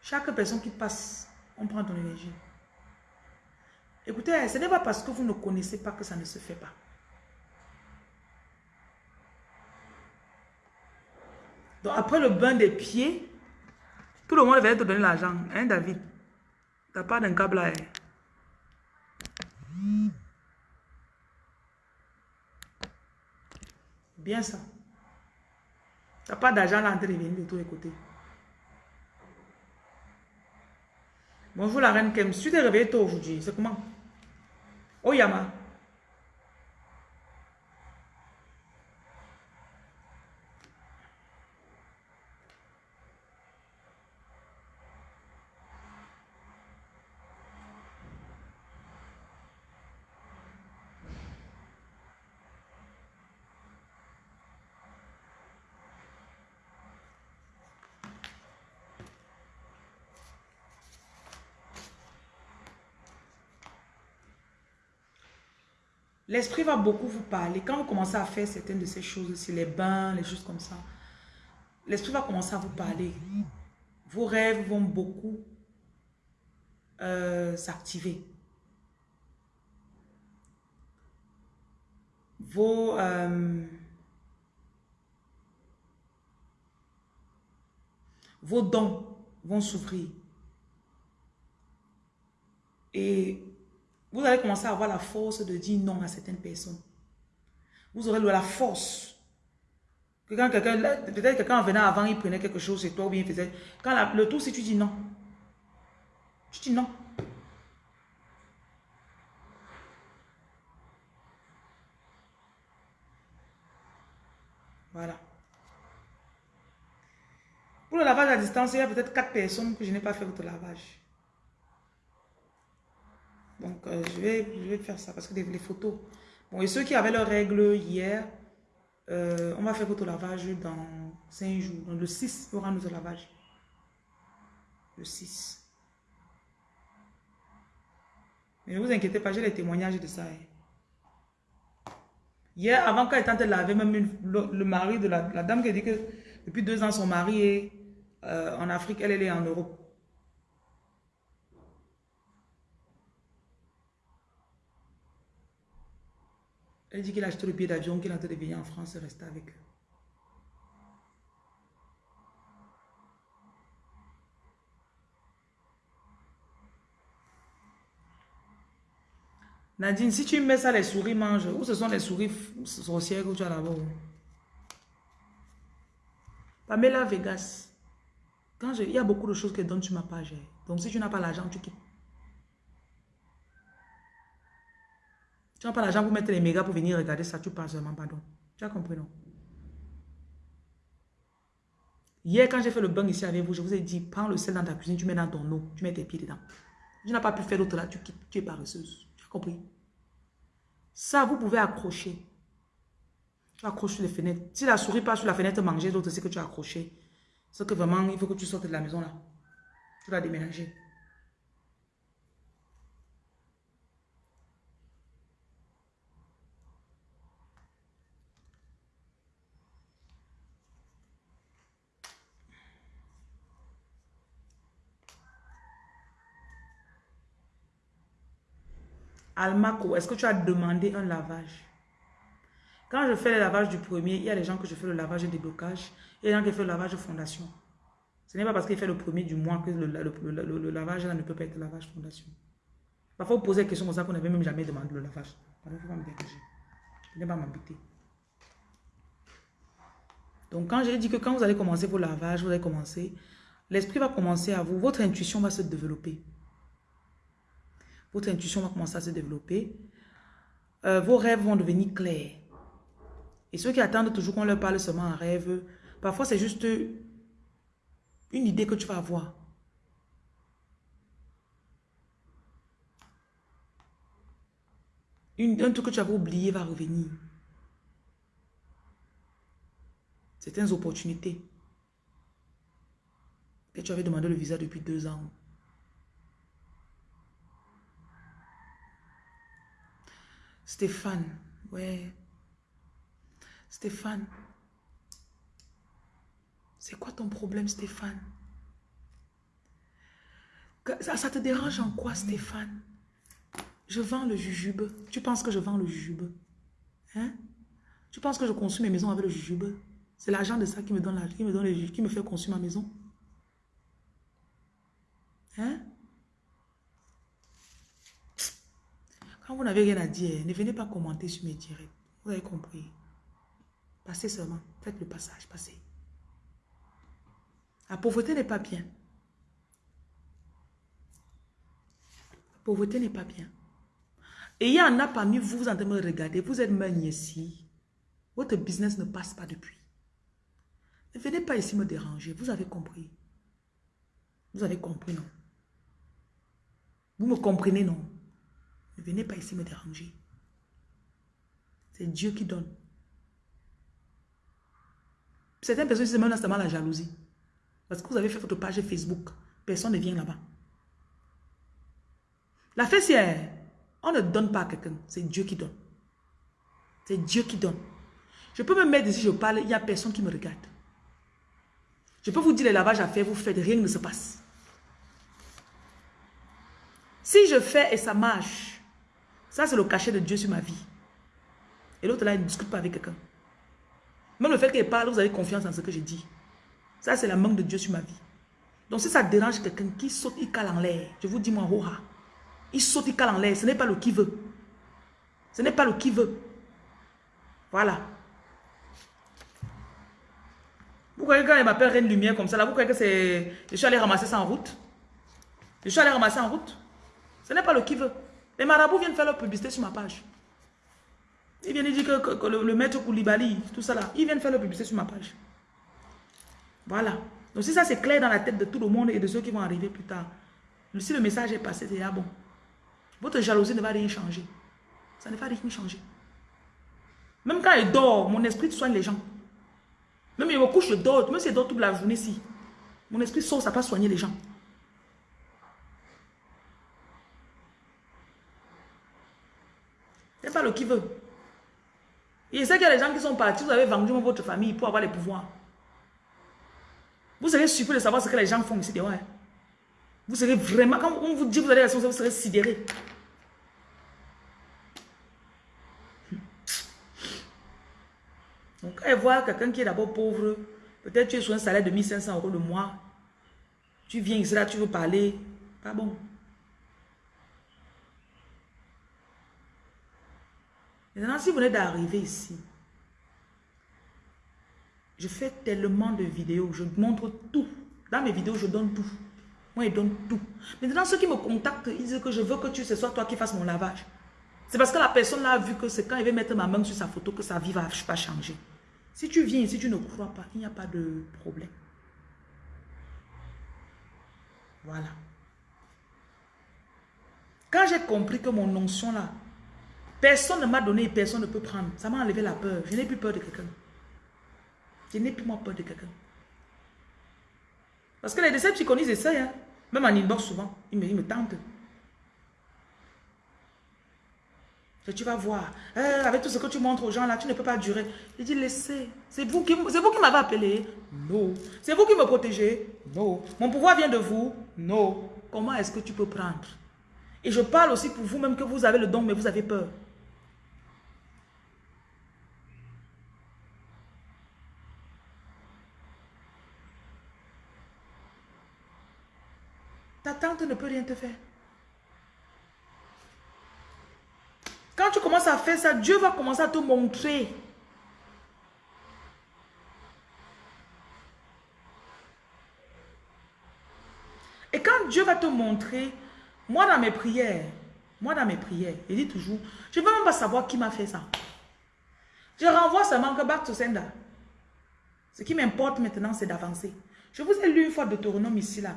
Chaque personne qui passe, on prend ton énergie. Écoutez, ce n'est pas parce que vous ne connaissez pas que ça ne se fait pas. Donc après le bain des pieds, tout le monde va te donner l'argent. Hein, David? T'as pas d'un câble là. Bien ça. T'as pas d'argent là en train de venir de tous les côtés. Bonjour la reine Kem. Tu t'es réveillée tôt aujourd'hui. C'est comment? Oyama. L'esprit va beaucoup vous parler. Quand vous commencez à faire certaines de ces choses, aussi les bains, les choses comme ça, l'esprit va commencer à vous parler. Vos rêves vont beaucoup euh, s'activer. Vos... Euh, vos dons vont s'ouvrir. Et vous allez commencer à avoir la force de dire non à certaines personnes. Vous aurez la force. Que quand quelqu'un, peut-être quelqu'un venait avant, il prenait quelque chose chez toi ou bien il faisait. Quand le tout, si tu dis non. Tu dis non. Voilà. Pour le lavage à distance, il y a peut-être quatre personnes que je n'ai pas fait votre lavage. Donc, euh, je, vais, je vais faire ça parce que les, photos. Bon, et ceux qui avaient leurs règles hier, euh, on va faire votre lavage dans 5 jours. Le 6, il aura notre lavage. Le 6. Mais ne vous inquiétez pas, j'ai les témoignages de ça. Hein. Hier, avant qu'elle tente de laver, même le, mari de la, dame qui dit que depuis deux ans, son mari est euh, en Afrique, elle, elle est en Europe. Elle dit qu'il a acheté le billet d'avion, qu'il est en train de venir en France et rester avec eux. Nadine, si tu mets ça, les souris mangent. Ou ce sont les souris sorcières que tu as là-bas. Pamela Vegas. Quand il y a beaucoup de choses que donnent sur ma page. Donc si tu n'as pas l'argent, tu quittes. Tu n'as pas l'argent pour mettre les mégas pour venir regarder ça, tu passes seulement, pardon. Tu as compris, non? Hier, quand j'ai fait le bain ici avec vous, je vous ai dit, prends le sel dans ta cuisine, tu mets dans ton eau, tu mets tes pieds dedans. Tu n'as pas pu faire l'autre là, tu tu es paresseuse. Tu as compris? Ça, vous pouvez accrocher. Tu accroches sur les fenêtres. Si la souris passe sur la fenêtre manger, l'autre, c'est que tu as accroché. C'est que vraiment, il faut que tu sortes de la maison là. Tu vas déménager. Almaco, est-ce que tu as demandé un lavage? Quand je fais le lavage du premier, il y a des gens que je fais le lavage de déblocage. Il y a des gens qui font le lavage de fondation. Ce n'est pas parce qu'il fait le premier du mois que le, lavage là, ne peut pas être lavage fondation. Parfois, vous posez des questions comme ça qu'on n'avait même jamais demandé le lavage. Il ne faut pas me dégager. Je pas m'habiter. Donc, quand j'ai dit que quand vous allez commencer vos lavages, vous allez commencer, l'esprit va commencer à vous, votre intuition va se développer. Votre intuition va commencer à se développer. Euh, vos rêves vont devenir clairs. Et ceux qui attendent toujours qu'on leur parle seulement en rêve, parfois c'est juste une idée que tu vas avoir. Un truc que tu avais oublié va revenir. Certaines opportunités. Que tu avais demandé le visa depuis deux ans. Stéphane, ouais. Stéphane, c'est quoi ton problème, Stéphane? Ça, te dérange en quoi, Stéphane? Je vends le jujube. Tu penses que je vends le jujube? Hein? Tu penses que je conçois mes maisons avec le jujube? C'est l'argent de ça qui me donne la, qui me donne le, qui me fait construire ma maison. Hein? Quand vous n'avez rien à dire, ne venez pas commenter sur mes directs. Vous avez compris. Passez seulement. Faites le passage. Passez. La pauvreté n'est pas bien. La pauvreté n'est pas bien. Et il y en a parmi vous, vous en train de me regarder. Vous êtes même ici. Votre business ne passe pas depuis. Ne venez pas ici me déranger. Vous avez compris. Vous avez compris, non? Vous me comprenez, non? Ne venez pas ici me déranger. C'est Dieu qui donne. Certaines personnes disent même seulement la jalousie. Parce que vous avez fait votre page Facebook. Personne ne vient là-bas. La fessière, on ne donne pas à quelqu'un. C'est Dieu qui donne. C'est Dieu qui donne. Je peux me mettre ici, je parle, il n'y a personne qui me regarde. Je peux vous dire les lavages à faire, vous faites, rien ne se passe. Si je fais et ça marche, ça, c'est le cachet de Dieu sur ma vie. Et l'autre là, il ne discute pas avec quelqu'un. Même le fait qu'il parle, vous avez confiance en ce que je dis. Ça, c'est la manque de Dieu sur ma vie. Donc, si ça dérange quelqu'un qui saute, il cale en l'air, je vous dis, moi, oh, il saute, il cale en l'air. Ce n'est pas le qui veut. Ce n'est pas le qui veut. Voilà. Vous croyez quand il m'appelle Reine Lumière comme ça, là, vous croyez que c'est... Je suis allé ramasser ça en route? Je suis allé ramasser en route Ce n'est pas le qui veut. Les marabouts viennent faire leur publicité sur ma page. Ils viennent dire que, le, maître Koulibaly, tout ça là, ils viennent faire leur publicité sur ma page. Voilà. Donc si ça c'est clair dans la tête de tout le monde et de ceux qui vont arriver plus tard, si le message est passé, c'est ah bon. Votre jalousie ne va rien changer. Ça ne va rien changer. Même quand il dort, mon esprit soigne les gens. Même il me couche, je dors. Même si je dors toute la journée, si. Mon esprit sort, ça va soigner les gens. Faire le qui veut. Et c'est qu'il y a des gens qui sont partis, vous avez vendu votre famille pour avoir les pouvoirs. Vous serez surpris de savoir ce que les gens font ici ouais. Vous serez vraiment, quand on vous dit vous allez la vous serez sidéré. Donc, quand voit quelqu'un qui est d'abord pauvre, peut-être tu es sur un salaire de 1500 euros le mois, tu viens ici là, tu veux parler, pas bon. Maintenant, si vous venez d'arriver ici, je fais tellement de vidéos, je montre tout. Dans mes vidéos, je donne tout. Moi, je donne tout. Maintenant, ceux qui me contactent, ils disent que je veux que tu, ce soit toi qui fasses mon lavage. C'est parce que la personne a vu que c'est quand il va mettre ma main sur sa photo que sa vie va pas changer. Si tu viens si tu ne crois pas, il n'y a pas de problème. Voilà. Quand j'ai compris que mon onction là, personne ne m'a donné et personne ne peut prendre, ça m'a enlevé la peur. Je n'ai plus peur de quelqu'un. Je n'ai plus moins peur de quelqu'un. Parce que les décès psychologiques essayent. Hein. Même en inbox souvent, ils me, ils me tentent. tu vas voir, euh, avec tout ce que tu montres aux gens là, tu ne peux pas durer. Il dit, laissez. C'est vous qui, vous qui m'avez appelé. Non. C'est vous qui me protégez. Non. Mon pouvoir vient de vous. Non. Comment est-ce que tu peux prendre? Et je parle aussi pour vous-même que vous avez le don, mais vous avez peur. Tante ne peut rien te faire. Quand tu commences à faire ça, Dieu va commencer à te montrer. Et quand Dieu va te montrer, moi dans mes prières, moi dans mes prières, il dit toujours, je ne veux même pas savoir qui m'a fait ça. Je renvoie seulement que back to. Ce qui m'importe maintenant, c'est d'avancer. Je vous ai lu une fois Deutéronome ici, là.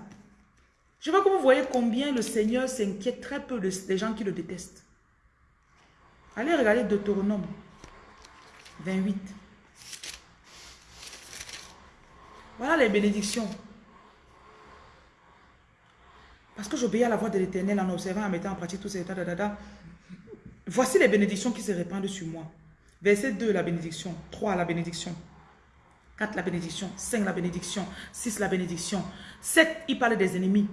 Je veux que vous voyez combien le Seigneur s'inquiète très peu des gens qui le détestent. Allez regarder Deutéronome 28. Voilà les bénédictions. Parce que j'obéis à la voix de l'éternel en observant, en mettant en pratique tous ces états. Voici les bénédictions qui se répandent sur moi. Verset 2, la bénédiction. 3, la bénédiction. 4, la bénédiction. 5, la bénédiction. 6, la bénédiction. 7, il parle des ennemis.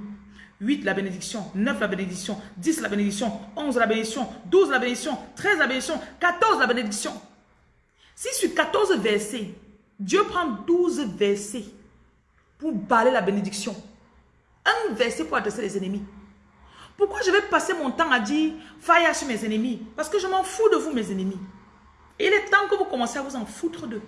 8 la bénédiction, 9 la bénédiction, 10 la bénédiction, 11 la bénédiction, 12 la bénédiction, 13 la bénédiction, 14 la bénédiction. Si sur 14 versets, Dieu prend 12 versets pour parler la bénédiction, un verset pour adresser les ennemis. Pourquoi je vais passer mon temps à dire faille sur mes ennemis? Parce que je m'en fous de vous, mes ennemis. Et il est temps que vous commencez à vous en foutre d'eux.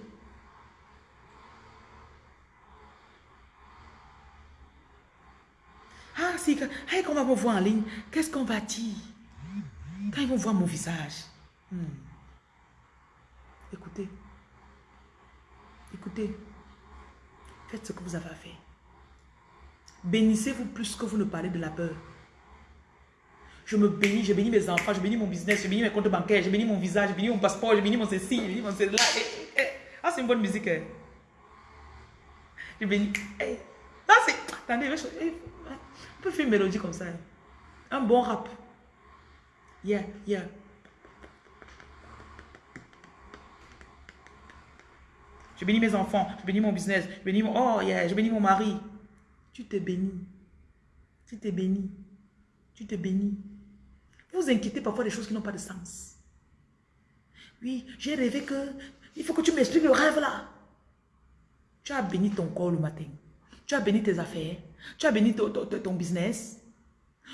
Ah, si, quand, on va me voir en ligne, qu'est-ce qu'on va dire? Quand ils vont voir mon visage. Hmm. Écoutez. Écoutez. Faites ce que vous avez à faire. Bénissez-vous plus que vous ne parlez de la peur. Je me bénis, je bénis mes enfants, je bénis mon business, je bénis mes comptes bancaires, je bénis mon visage, je bénis mon passeport, je bénis mon ceci, je bénis mon cela. Eh, eh. Ah, c'est une bonne musique. Hein. Je bénis. Eh. Ah, c'est... Attendez, je... On peut faire une mélodie comme ça. Hein. Un bon rap. Yeah, yeah. Je bénis mes enfants, je bénis mon business, je bénis mon... Oh yeah, je bénis mon mari. Tu te bénis. Tu te bénis. Tu te bénis. Vous vous inquiétez parfois des choses qui n'ont pas de sens. Oui, j'ai rêvé que... Il faut que tu m'expliques le rêve là. Tu as béni ton corps le matin. Tu as béni tes affaires. Tu as béni ton, business.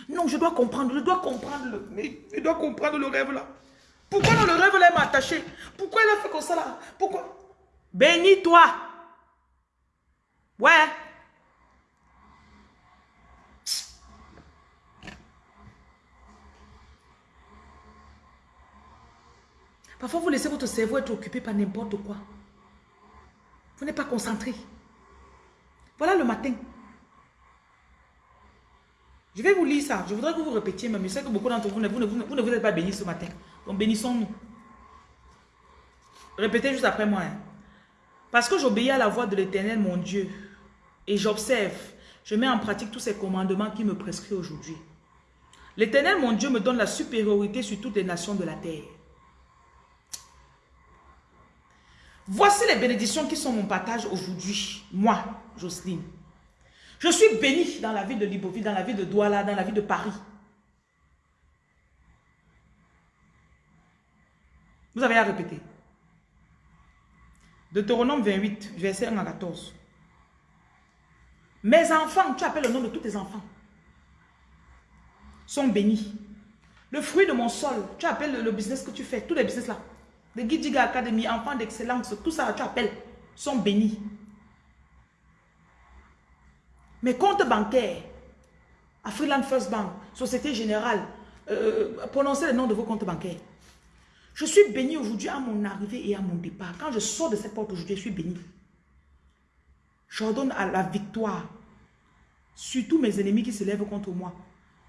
Non, je dois comprendre, je dois comprendre le, je dois comprendre le rêve là. Pourquoi le rêve là m'a attaché? Pourquoi il a fait comme ça là? Pourquoi? Bénis-toi. Ouais. Parfois, vous laissez votre cerveau être occupé par n'importe quoi. Vous n'êtes pas concentré. Voilà le matin. Je vais vous lire ça. Je voudrais que vous répétiez, mais je sais que beaucoup d'entre vous, ne vous êtes pas bénis ce matin. Donc bénissons-nous. Répétez juste après moi. Hein. Parce que j'obéis à la voix de l'Éternel, mon Dieu, et j'observe, je mets en pratique tous ces commandements qui me prescrit aujourd'hui. L'Éternel, mon Dieu, me donne la supériorité sur toutes les nations de la terre. Voici les bénédictions qui sont mon partage aujourd'hui, moi, Jocelyne. Je suis bénie dans la ville de Libreville, dans la ville de Douala, dans la ville de Paris. Vous avez à répéter. Deutéronome 28, verset 1 à 14. Mes enfants, tu appelles le nom de tous tes enfants, sont bénis. Le fruit de mon sol, tu appelles le, business que tu fais, tous les business là. De Gidiga Academy, enfants d'excellence, tout ça, tu appelles, sont bénis. Mes comptes bancaires, Afriland First Bank, Société Générale, euh, euh, prononcez le nom de vos comptes bancaires. Je suis béni aujourd'hui à mon arrivée et à mon départ. Quand je sors de cette porte aujourd'hui, je suis béni. J'ordonne à la victoire sur tous mes ennemis qui se lèvent contre moi.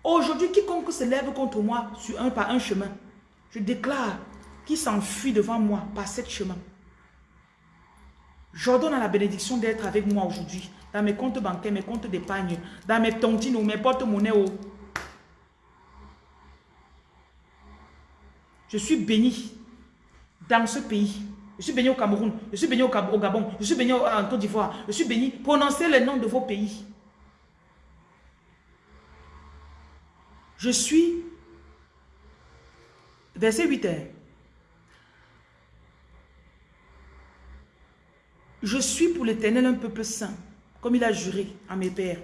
Aujourd'hui, quiconque se lève contre moi sur un par un chemin, je déclare qu'il s'enfuit devant moi par cet chemin. J'ordonne à la bénédiction d'être avec moi aujourd'hui, dans mes comptes bancaires, mes comptes d'épargne, dans mes tontines ou mes porte-monnaies. Je suis béni dans ce pays. Je suis béni au Cameroun, je suis béni au Gabon, je suis béni en Côte d'Ivoire, je suis béni. Prononcez les noms de vos pays. Je suis, verset 8 heures, je suis pour l'éternel un peuple saint, comme il a juré à mes pères,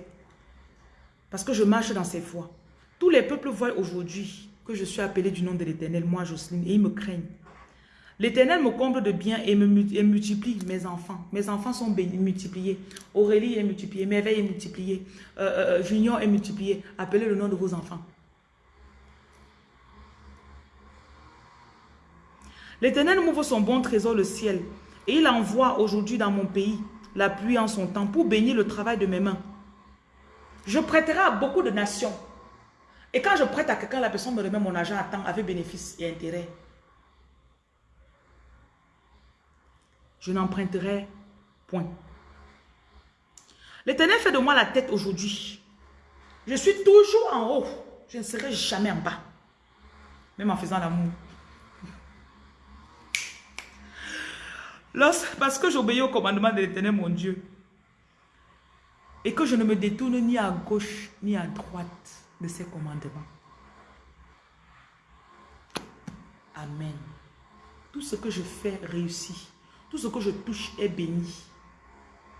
parce que je marche dans ses voies. Tous les peuples voient aujourd'hui que je suis appelé du nom de l'Éternel, moi Jocelyne, et ils me craignent. L'Éternel me comble de bien et me multiplie mes enfants. Mes enfants sont multipliés. Aurélie est multipliée, Merveille est multipliée, euh, euh, euh, Junior est multiplié. Appelez le nom de vos enfants. L'Éternel m'ouvre son bon trésor, le ciel, et il envoie aujourd'hui dans mon pays la pluie en son temps pour bénir le travail de mes mains. Je prêterai à beaucoup de nations et quand je prête à quelqu'un, la personne me remet mon argent à temps avec bénéfice et intérêt. Je n'emprunterai point. L'éternel fait de moi la tête aujourd'hui. Je suis toujours en haut. Je ne serai jamais en bas. Même en faisant l'amour. Parce que j'obéis au commandement de l'éternel, mon Dieu. Et que je ne me détourne ni à gauche ni à droite de ses commandements. Amen. Tout ce que je fais réussit. Tout ce que je touche est béni.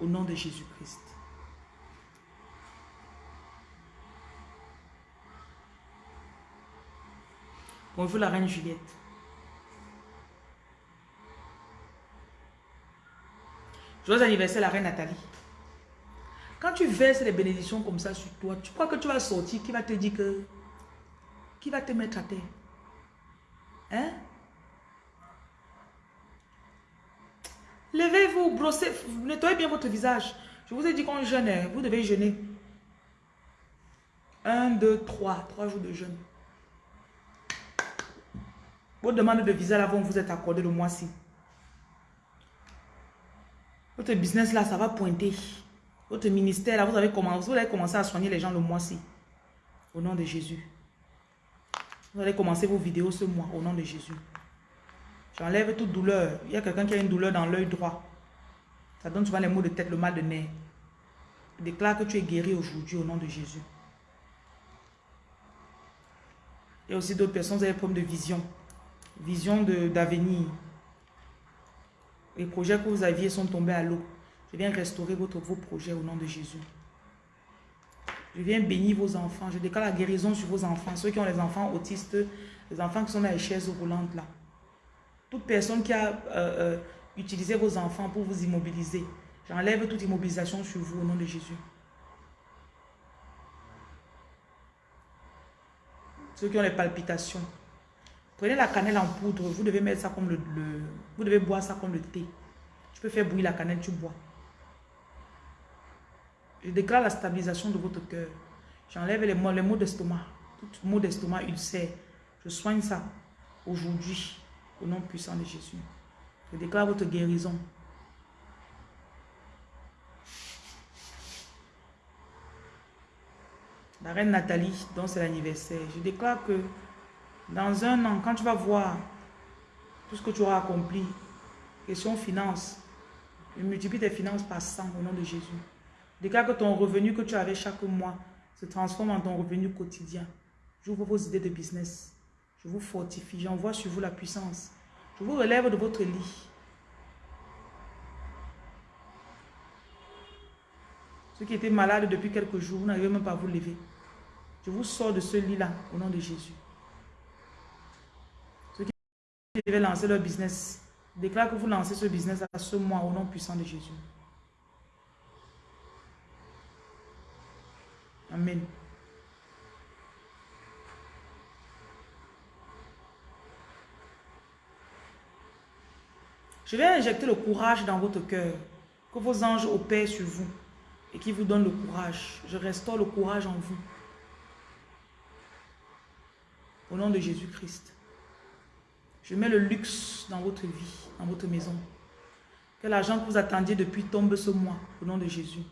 Au nom de Jésus-Christ. Bonjour la reine Juliette. Joyeux anniversaire la reine Nathalie. Quand tu verses les bénédictions comme ça sur toi, tu crois que tu vas sortir, qui va te dire que... Qui va te mettre à terre? Hein? Levez-vous, brossez, nettoyez bien votre visage. Je vous ai dit qu'on jeûne, hein. vous devez jeûner. Un, deux, trois. Trois jours de jeûne. Vos demandes de visa là vont vous être accordées le mois-ci. Votre business là, ça va pointer. Votre ministère, là, vous, avez commencé, vous allez commencer à soigner les gens le mois-ci. Au nom de Jésus. Vous allez commencer vos vidéos ce mois, au nom de Jésus. J'enlève toute douleur. Il y a quelqu'un qui a une douleur dans l'œil droit. Ça donne souvent les maux de tête, le mal de nez. Déclare que tu es guéri aujourd'hui au nom de Jésus. Il y a aussi d'autres personnes qui ont des problèmes de vision. Vision d'avenir. Les projets que vous aviez sont tombés à l'eau. Je viens restaurer votre, vos projets au nom de Jésus. Je viens bénir vos enfants. Je déclare la guérison sur vos enfants. Ceux qui ont les enfants autistes, les enfants qui sont dans les chaises roulantes là. Toute personne qui a euh, euh, utilisé vos enfants pour vous immobiliser, j'enlève toute immobilisation sur vous au nom de Jésus. Ceux qui ont les palpitations, prenez la cannelle en poudre, vous devez mettre ça comme le, le vous devez boire ça comme le thé. Tu peux faire bouillir la cannelle, tu bois. Je déclare la stabilisation de votre cœur. J'enlève les maux, les maux d'estomac. Tout maux d'estomac, ulcère. Je soigne ça aujourd'hui au nom puissant de Jésus. Je déclare votre guérison. La reine Nathalie, dont c'est l'anniversaire, je déclare que dans un an, quand tu vas voir ce que tu auras accompli, Question finance. Multiplie tes finances par 100 au nom de Jésus. Déclare que ton revenu que tu avais chaque mois se transforme en ton revenu quotidien. J'ouvre vos idées de business. Je vous fortifie. J'envoie sur vous la puissance. Je vous relève de votre lit. Ceux qui étaient malades depuis quelques jours, vous n'arrivez même pas à vous lever. Je vous sors de ce lit-là au nom de Jésus. Devaient lancer leur business, déclare que vous lancez ce business à ce mois au nom puissant de Jésus. Amen. Je vais injecter le courage dans votre cœur. Que vos anges opèrent sur vous et qui vous donnent le courage. Je restaure le courage en vous. Au nom de Jésus-Christ. Je mets le luxe dans votre vie, dans votre maison. Que l'argent que vous attendiez depuis tombe ce mois, au nom de Jésus.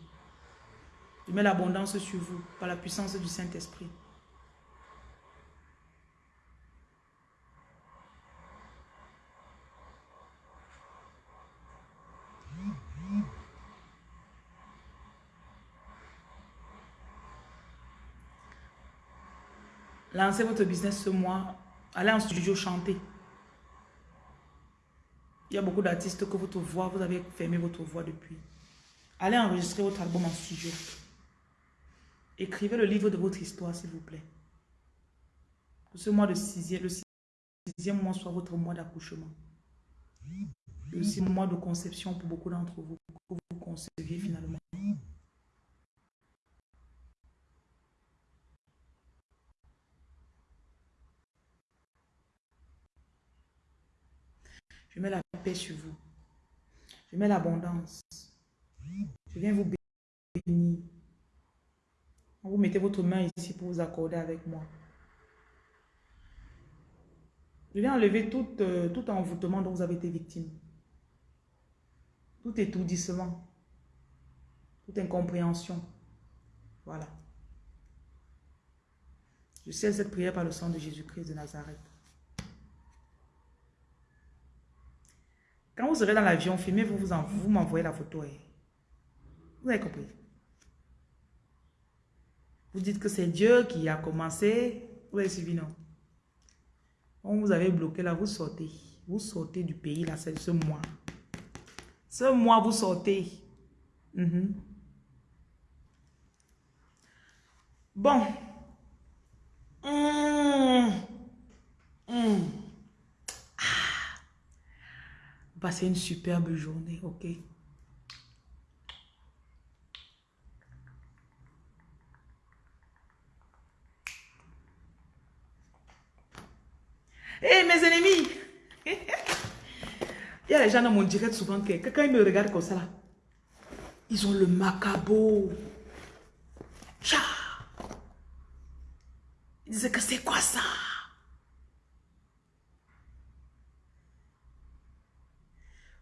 Je mets l'abondance sur vous par la puissance du Saint-Esprit. Lancez votre business ce mois. Allez en studio chanter. Il y a beaucoup d'artistes que votre voix, vous avez fermé votre voix depuis. Allez enregistrer votre album en studio. Écrivez le livre de votre histoire, s'il vous plaît. Que ce mois de sixième, le sixième mois soit votre mois d'accouchement. Et aussi mois de conception pour beaucoup d'entre vous, que vous conceviez finalement. Je mets la paix sur vous. Je mets l'abondance. Je viens vous bénir. Vous mettez votre main ici pour vous accorder avec moi. Je viens enlever tout, euh, tout envoûtement dont vous avez été victime. Tout étourdissement. Toute incompréhension. Voilà. Je scelle cette prière par le sang de Jésus-Christ de Nazareth. Quand vous serez dans l'avion, filmez-vous, vous, vous m'envoyez la photo. Eh. Vous avez compris? Vous dites que c'est Dieu qui a commencé. Vous avez suivi, non? On vous avez bloqué là, vous sortez. Vous sortez du pays là, c'est ce mois. Ce mois, vous sortez. Mhm. Bon. Mmh. Mmh. Passez une superbe journée, ok? Hé, mes ennemis! Il y a les gens dans mon direct souvent que quand ils me regardent comme ça là, ils ont le macabo. Tcha! Ils disent que c'est quoi ça?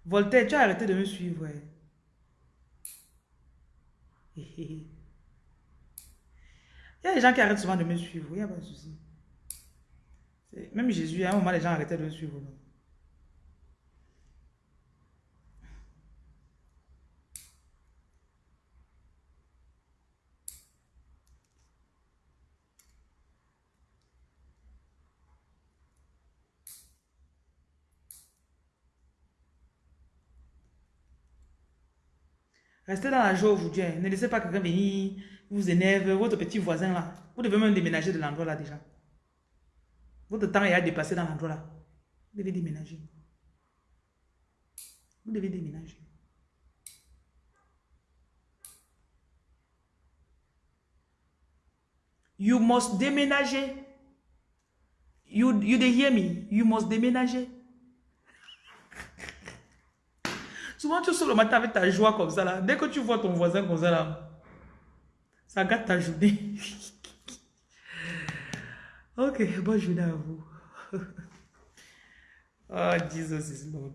Voltaire, tu as arrêté de me suivre. Il y a des gens qui arrêtent souvent de me suivre. Il n'y a pas de souci. Même Jésus, à un moment, les gens arrêtaient de me suivre. Restez dans la joie. Hein. Ne laissez pas quelqu'un venir vous énerve, votre petit voisin là. Vous devez même déménager de l'endroit là déjà. Votre temps est à dépasser dans l'endroit là. Vous devez déménager. Vous devez déménager. You must déménager. You, you hear me? You must déménager. Souvent, tu sors le matin avec ta joie comme ça, là. Dès que tu vois ton voisin comme ça, là, ça gâte ta journée. ok, bonne journée à vous. oh, Jesus is Lord.